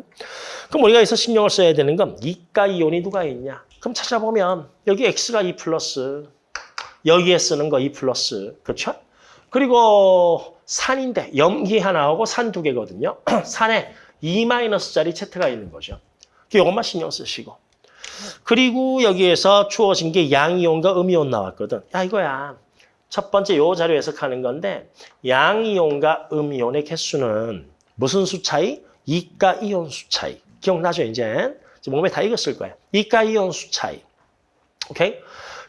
그럼 우리가 여기서 신경을 써야 되는 건 이가 이온이 누가 있냐. 그럼 찾아보면 여기 X가 2 플러스, 여기에 쓰는 거 2 플러스, 그렇죠? 그리고 산인데 염기 하나하고 산 두 개거든요. 산에 2 마이너스짜리 Z가 있는 거죠. 이것만 신경 쓰시고. 그리고 여기에서 주어진 게 양이온과 음이온 나왔거든. 야 이거야. 첫 번째 요 자료 해석하는 건데 양이온과 음이온의 개수는 무슨 수 차이? 이가 이온 수 차이. 기억나죠 이제? 몸에 다 익었을 거예요. 이가 이온 수 차이. 오케이?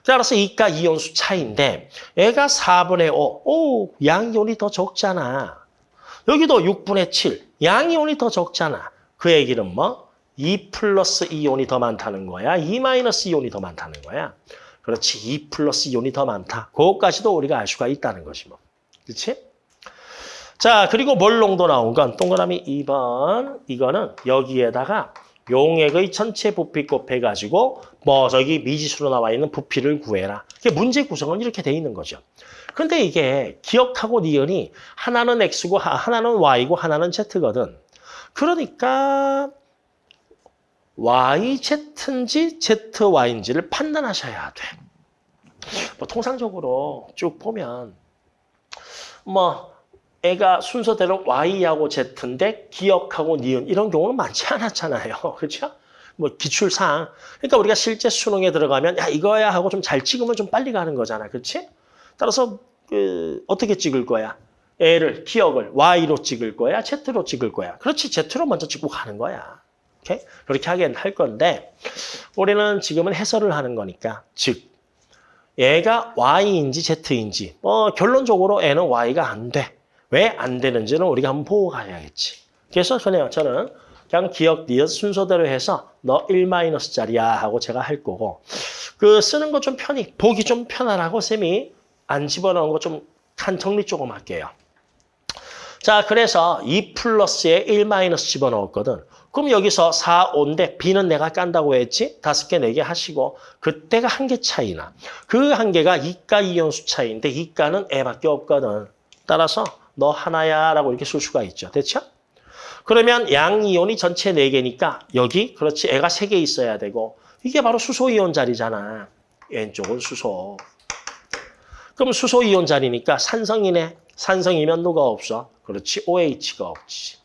따라서 이가 이온 수 차이인데 얘가 4분의 5. 오, 양이온이 더 적잖아. 여기도 6분의 7. 양이온이 더 적잖아. 그 얘기는 뭐? 2 플러스 이온이 더 많다는 거야. 2 마이너스 이온이 더 많다는 거야. 그렇지. 2 플러스 이온이 더 많다. 그것까지도 우리가 알 수가 있다는 것이 뭐. 그렇지? 자, 그리고 몰롱도 나온 건 동그라미 2번. 이거는 여기에다가 용액의 전체 부피 곱해가지고 뭐 저기 미지수로 나와 있는 부피를 구해라. 이게 문제 구성은 이렇게 돼 있는 거죠. 근데 이게 기억하고 니은이 하나는 X고 하나는 Y고 하나는 Z거든. 그러니까 YZ인지 ZY인지를 판단하셔야 돼. 뭐 통상적으로 쭉 보면 뭐 애가 순서대로 Y하고 Z인데 기억하고 니은 이런 경우는 많지 않았잖아요. 그렇죠? 뭐 기출상. 그러니까 우리가 실제 수능에 들어가면 야 이거야 하고 좀 잘 찍으면 좀 빨리 가는 거잖아. 그렇지? 따라서 그 어떻게 찍을 거야? 애를 기억을 Y로 찍을 거야? Z로 찍을 거야? 그렇지. Z로 먼저 찍고 가는 거야. 오케이? 그렇게 하긴 할 건데 우리는 지금은 해설을 하는 거니까 즉 얘가 Y인지 Z인지 뭐 결론적으로 애는 Y가 안 돼. 왜 안 되는지는 우리가 한번 보고 가야겠지. 그래서 그냥 저는 그냥 기억 니은 순서대로 해서 너 1-짜리야 하고 제가 할 거고 그 쓰는 거 좀 편히 보기 좀 편안하고 쌤이 안 집어넣은 거 좀 한 정리 조금 할게요. 자 그래서 2 플러스에 1 마이너스 집어넣었거든. 그럼 여기서 4, 5인데 B는 내가 깐다고 했지? 다섯 개, 네 개 하시고 그때가 한 개 차이나. 그 한 개가 이가 이온수 차이인데 이가는 애밖에 없거든. 따라서 너 하나야 라고 이렇게 쓸 수가 있죠. 됐죠? 그러면 양이온이 전체 4개니까 여기 그렇지 애가 3개 있어야 되고 이게 바로 수소이온 자리잖아. 왼쪽은 수소. 그럼 수소이온 자리니까 산성이네. 산성이면 누가 없어? 그렇지 OH가 없지.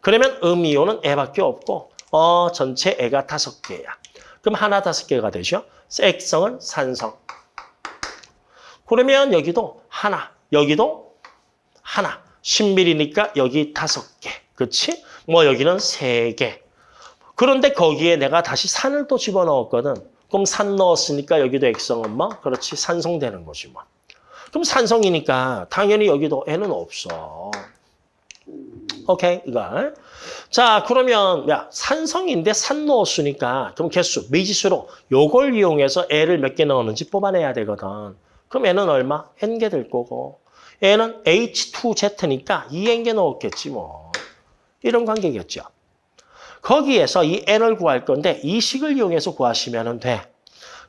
그러면 음이온은 애밖에 없고 어 전체 애가 다섯 개야. 그럼 하나 다섯 개가 되죠. 액성은 산성. 그러면 여기도 하나, 여기도 하나. 10mm니까 여기 다섯 개. 그렇지? 뭐 여기는 세 개. 그런데 거기에 내가 다시 산을 또 집어넣었거든. 그럼 산 넣었으니까 여기도 액성은 뭐? 그렇지. 산성 되는 거지 뭐. 그럼 산성이니까 당연히 여기도 N은 없어. 오케이, 이거. 자, 그러면 야 산성인데 산 넣었으니까 그럼 개수, 미지수로 요걸 이용해서 N을 몇 개 넣었는지 뽑아내야 되거든. 그럼 N은 얼마? N개 될 거고. N은 H2Z니까 2N개 넣었겠지 뭐. 이런 관계겠죠. 거기에서 이 N을 구할 건데 이 식을 이용해서 구하시면 돼.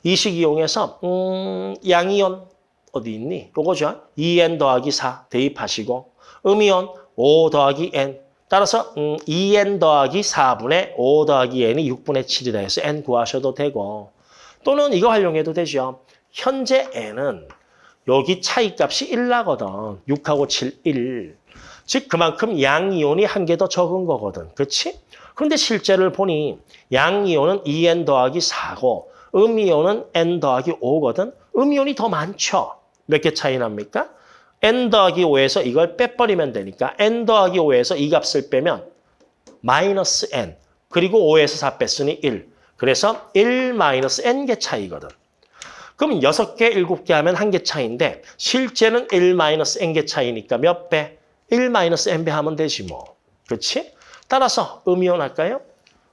이 식 이용해서 음, 양이온 어디 있니? 요거죠. 2N 더하기 4 대입하시고 음이온 5 더하기 N 따라서 음, 2N 더하기 4분의 5 더하기 N이 6분의 7이다 해서 N 구하셔도 되고 또는 이거 활용해도 되죠. 현재 N은 여기 차이값이 1 나거든. 6하고 7, 1. 즉 그만큼 양이온이 한 개 더 적은 거거든. 그렇지? 그런데 실제를 보니 양이온은 2N 더하기 4고 음이온은 N 더하기 5거든. 음이온이 더 많죠. 몇 개 차이 납니까? N 더하기 5에서 이걸 빼버리면 되니까 N 더하기 5에서 이 값을 빼면 마이너스 N 그리고 5에서 4 뺐으니 1. 그래서 1 마이너스 N개 차이거든. 그럼 6개, 7개 하면 한 개 차이인데 실제는 1 마이너스 N개 차이니까 몇 배? 1 마이너스 N배 하면 되지 뭐. 그렇지? 따라서 음이온 할까요?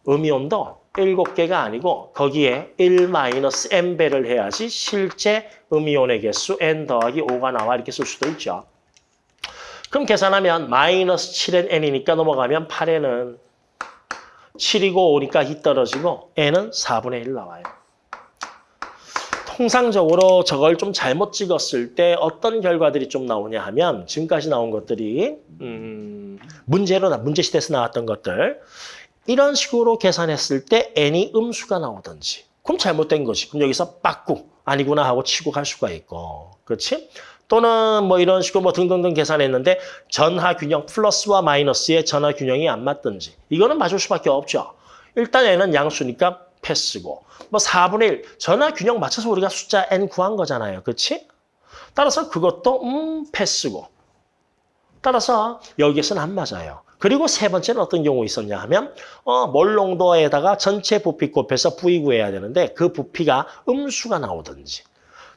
음이온도 7개가 아니고 거기에 1 마이너스 N배를 해야지 실제 음이온의 개수 N 더하기 5가 나와 이렇게 쓸 수도 있죠. 그럼 계산하면 마이너스 7N N이니까 넘어가면 8N은 7이고 5니까 2 떨어지고 N은 4분의 1 나와요. 통상적으로 저걸 좀 잘못 찍었을 때 어떤 결과들이 좀 나오냐 하면 지금까지 나온 것들이 음, 문제로 문제 시대에서 나왔던 것들 이런 식으로 계산했을 때 n이 음수가 나오든지 그럼 잘못된 거지. 그럼 여기서 빠꾸 아니구나 하고 치고 갈 수가 있고 그렇지? 또는 뭐 이런 식으로 뭐 등등등 계산했는데 전하 균형 플러스와 마이너스의 전하 균형이 안 맞든지 이거는 맞을 수밖에 없죠. 일단 n은 양수니까 패스고 뭐 4분의 1 전화 균형 맞춰서 우리가 숫자 n 구한 거잖아요. 그렇지? 따라서 그것도 음 패스고 따라서 여기에서는 안 맞아요. 그리고 세 번째는 어떤 경우 있었냐 하면 어, 몰롱도에다가 전체 부피 곱해서 부위 구해야 되는데 그 부피가 음수가 나오든지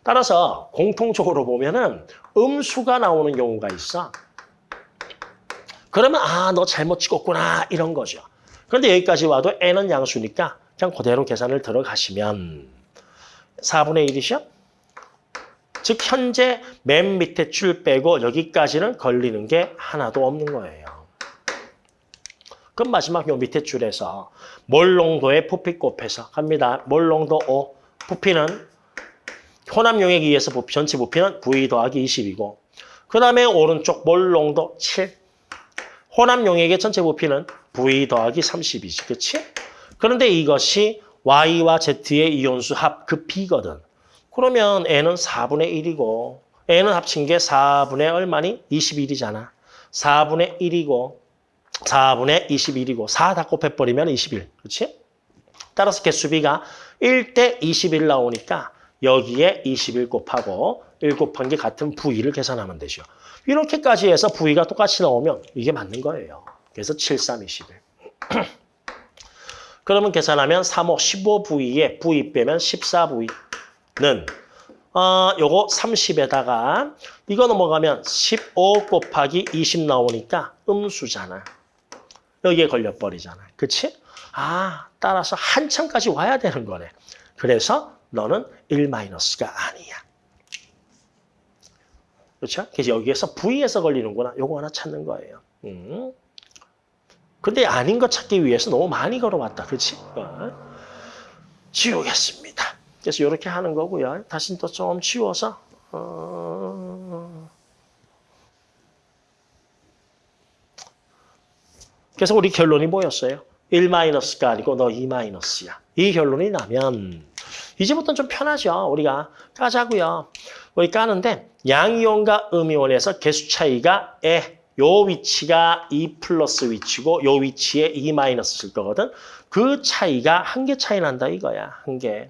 따라서 공통적으로 보면은 음수가 나오는 경우가 있어. 그러면 아 너 잘못 찍었구나 이런 거죠. 그런데 여기까지 와도 n은 양수니까 그냥 그대로 계산을 들어가시면 4분의 1이죠? 즉 현재 맨 밑에 줄 빼고 여기까지는 걸리는 게 하나도 없는 거예요. 그럼 마지막 요 밑에 줄에서 몰농도의 부피 곱해서 갑니다. 몰농도 5, 부피는 혼합 용액에 의해서 부피, 전체 부피는 V 더하기 20이고 그 다음에 오른쪽 몰농도 7, 혼합 용액의 전체 부피는 V 더하기 30이지, 그렇지? 그런데 이것이 Y와 Z의 이온수 합 그 B거든. 그러면 N은 4분의 1이고 N은 합친 게 4분의 얼마니? 21이잖아. 4분의 1이고 4분의 21이고 4 다 곱해버리면 21. 그렇지? 따라서 개수비가 1대 21 나오니까 여기에 21 곱하고 1 곱한 게 같은 V를 계산하면 되죠. 이렇게까지 해서 V가 똑같이 나오면 이게 맞는 거예요. 그래서 7, 3, 21. 그러면 계산하면 3, 5, 15V에 V 빼면 14V는 어, 요거 30에다가 이거 넘어가면 15 곱하기 20 나오니까 음수잖아. 여기에 걸려버리잖아. 그치? 아, 따라서 한참까지 와야 되는 거네. 그래서 너는 1-가 아니야. 그렇죠? 그래서 여기에서 V에서 걸리는구나. 요거 하나 찾는 거예요. 음. 근데 아닌 거 찾기 위해서 너무 많이 걸어왔다. 그렇지? 어. 지우겠습니다. 그래서 이렇게 하는 거고요. 다시 또좀 지워서 어... 그래서 우리 결론이 뭐였어요? 1-가 아니고 너 2-야. 이 결론이 나면 이제부터는 좀 편하죠. 우리가 까자고요. 우리 까는데 양이온과 음이온에서 개수 차이가 에, 요 위치가 2 플러스 위치고 요 위치에 2 마이너스 일 거거든. 그 차이가 한 개 차이 난다 이거야. 한 개.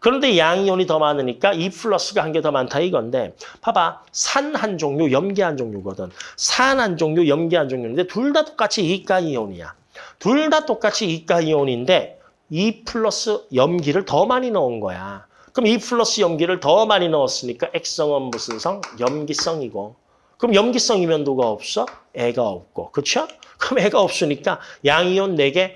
그런데 양이온이 더 많으니까 2 플러스가 한 개 더 많다 이건데 봐봐. 산 한 종류, 염기 한 종류거든. 산 한 종류, 염기 한 종류인데 둘 다 똑같이 이가 이온이야. 둘 다 똑같이 이가 이온인데 2 플러스 염기를 더 많이 넣은 거야. 그럼 2 플러스 염기를 더 많이 넣었으니까 액성은 무슨 성? 염기성이고. 그럼 염기성 이면 누가 없어? 애가 없고. 그렇죠? 그럼 애가 없으니까 양이온 4개,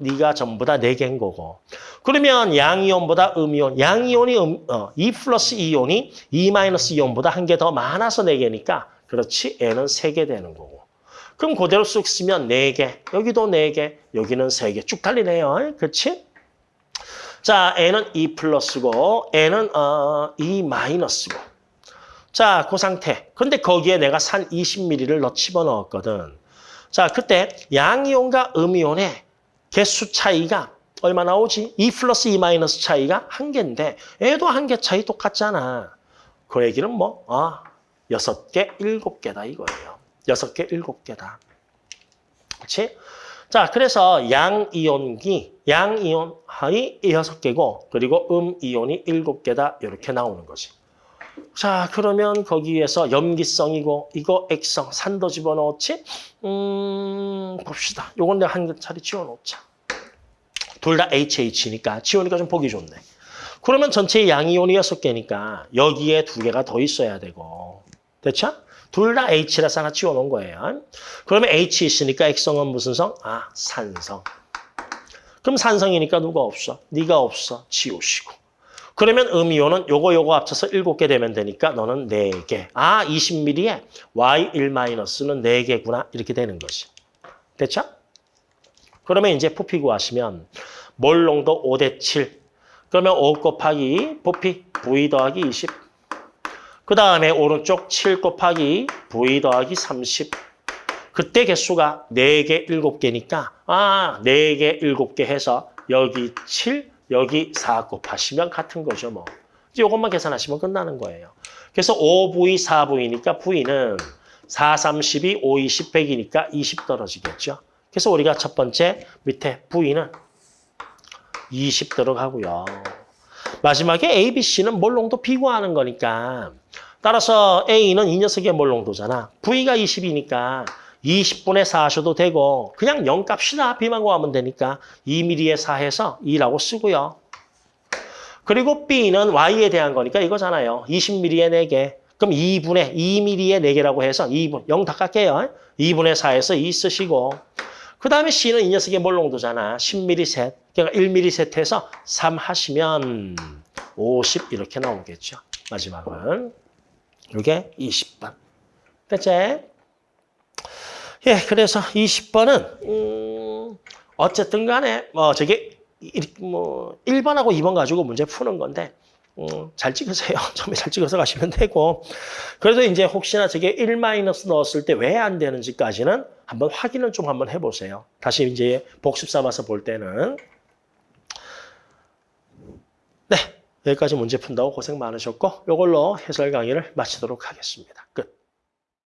네가 전부 다 4개인 거고. 그러면 양이온보다 음이온, 양이온이 음, 어, 2 플러스 이온이 2 마이너스 이온보다 한 개 더 많아서 4개니까 그렇지 애는 3개 되는 거고. 그럼 그대로 쑥 쓰면 4개, 여기도 4개, 여기는 3개 쭉 달리네요. 그렇지? 자, n은 2 플러스고 n은 어, 2 마이너스고. 자, 그 상태. 근데 거기에 내가 산 20ml를 넣 집어넣었거든. 자, 그때 양이온과 음이온의 개수 차이가 얼마 나오지? 2 플러스 2 마이너스 차이가 한 개인데 얘도 한 개 차이 똑같잖아. 그 얘기는 뭐? 아, 여섯 개, 일곱 개다 이거예요. 여섯 개, 일곱 개다. 그렇지? 자, 그래서 양이온기, 양이온이 여섯 개고 그리고 음이온이 일곱 개다 이렇게 나오는 거지. 자, 그러면 거기에서 염기성이고 이거 액성, 산도 집어넣었지? 음, 봅시다. 요건 내가 한 차례 지워놓자. 둘 다 HH니까 지우니까 좀 보기 좋네. 그러면 전체 양이온이 여섯 개니까 여기에 두 개가 더 있어야 되고. 됐죠? 둘 다 H라서 하나 지워놓은 거예요. 그러면 H 있으니까 액성은 무슨 성? 아, 산성. 그럼 산성이니까 누가 없어? 네가 없어. 지우시고. 그러면 음이온은 요거 요거 합쳐서 7개 되면 되니까 너는 4개. 아, 20ml에 Y1-는 4개구나. 이렇게 되는 거지. 됐죠? 그러면 이제 부피 구하시면 몰농도 5대 7. 그러면 5 곱하기 부피 V 더하기 20. 그 다음에 오른쪽 7 곱하기 V 더하기 30. 그때 개수가 4개, 7개니까 아, 4개, 7개 해서 여기 7, 여기 4 곱하시면 같은 거죠, 뭐. 이제 이것만 계산하시면 끝나는 거예요. 그래서 5V, 4V니까 V는 4, 32, 5, 20, 100이니까 20 떨어지겠죠. 그래서 우리가 첫 번째 밑에 V는 20 들어가고요. 마지막에 A, B, C는 몰롱도 비교하는 거니까 따라서 A는 이 녀석의 몰롱도잖아. V가 20이니까 20분의 4 하셔도 되고 그냥 0 값이나 B만 구하면 되니까 2mm에 4 해서 2라고 쓰고요. 그리고 B는 Y에 대한 거니까 이거잖아요. 20mm에 4개. 그럼 2분의 2mm에 4개라고 해서 2분, 0다 깎게요. 2분의 4에서 2 쓰시고 그 다음에 C는 이 녀석의 몰롱도잖아. 10mm 셋. 그러니까 1mm 셋 해서 3 하시면 50 이렇게 나오겠죠. 마지막은 이게 20번. 됐지? 예, 그래서 20번은 음, 어쨌든 간에 뭐 저게 이- 뭐 1번하고 2번 가지고 문제 푸는 건데 음, 잘 찍으세요. 처음에 잘 찍어서 가시면 되고 그래도 이제 혹시나 저게 1 마이너스 넣었을 때 왜 안 되는지까지는 한번 확인을 좀 한번 해보세요. 다시 이제 복습 삼아서 볼 때는 네, 여기까지 문제 푼다고 고생 많으셨고 이걸로 해설 강의를 마치도록 하겠습니다. 끝.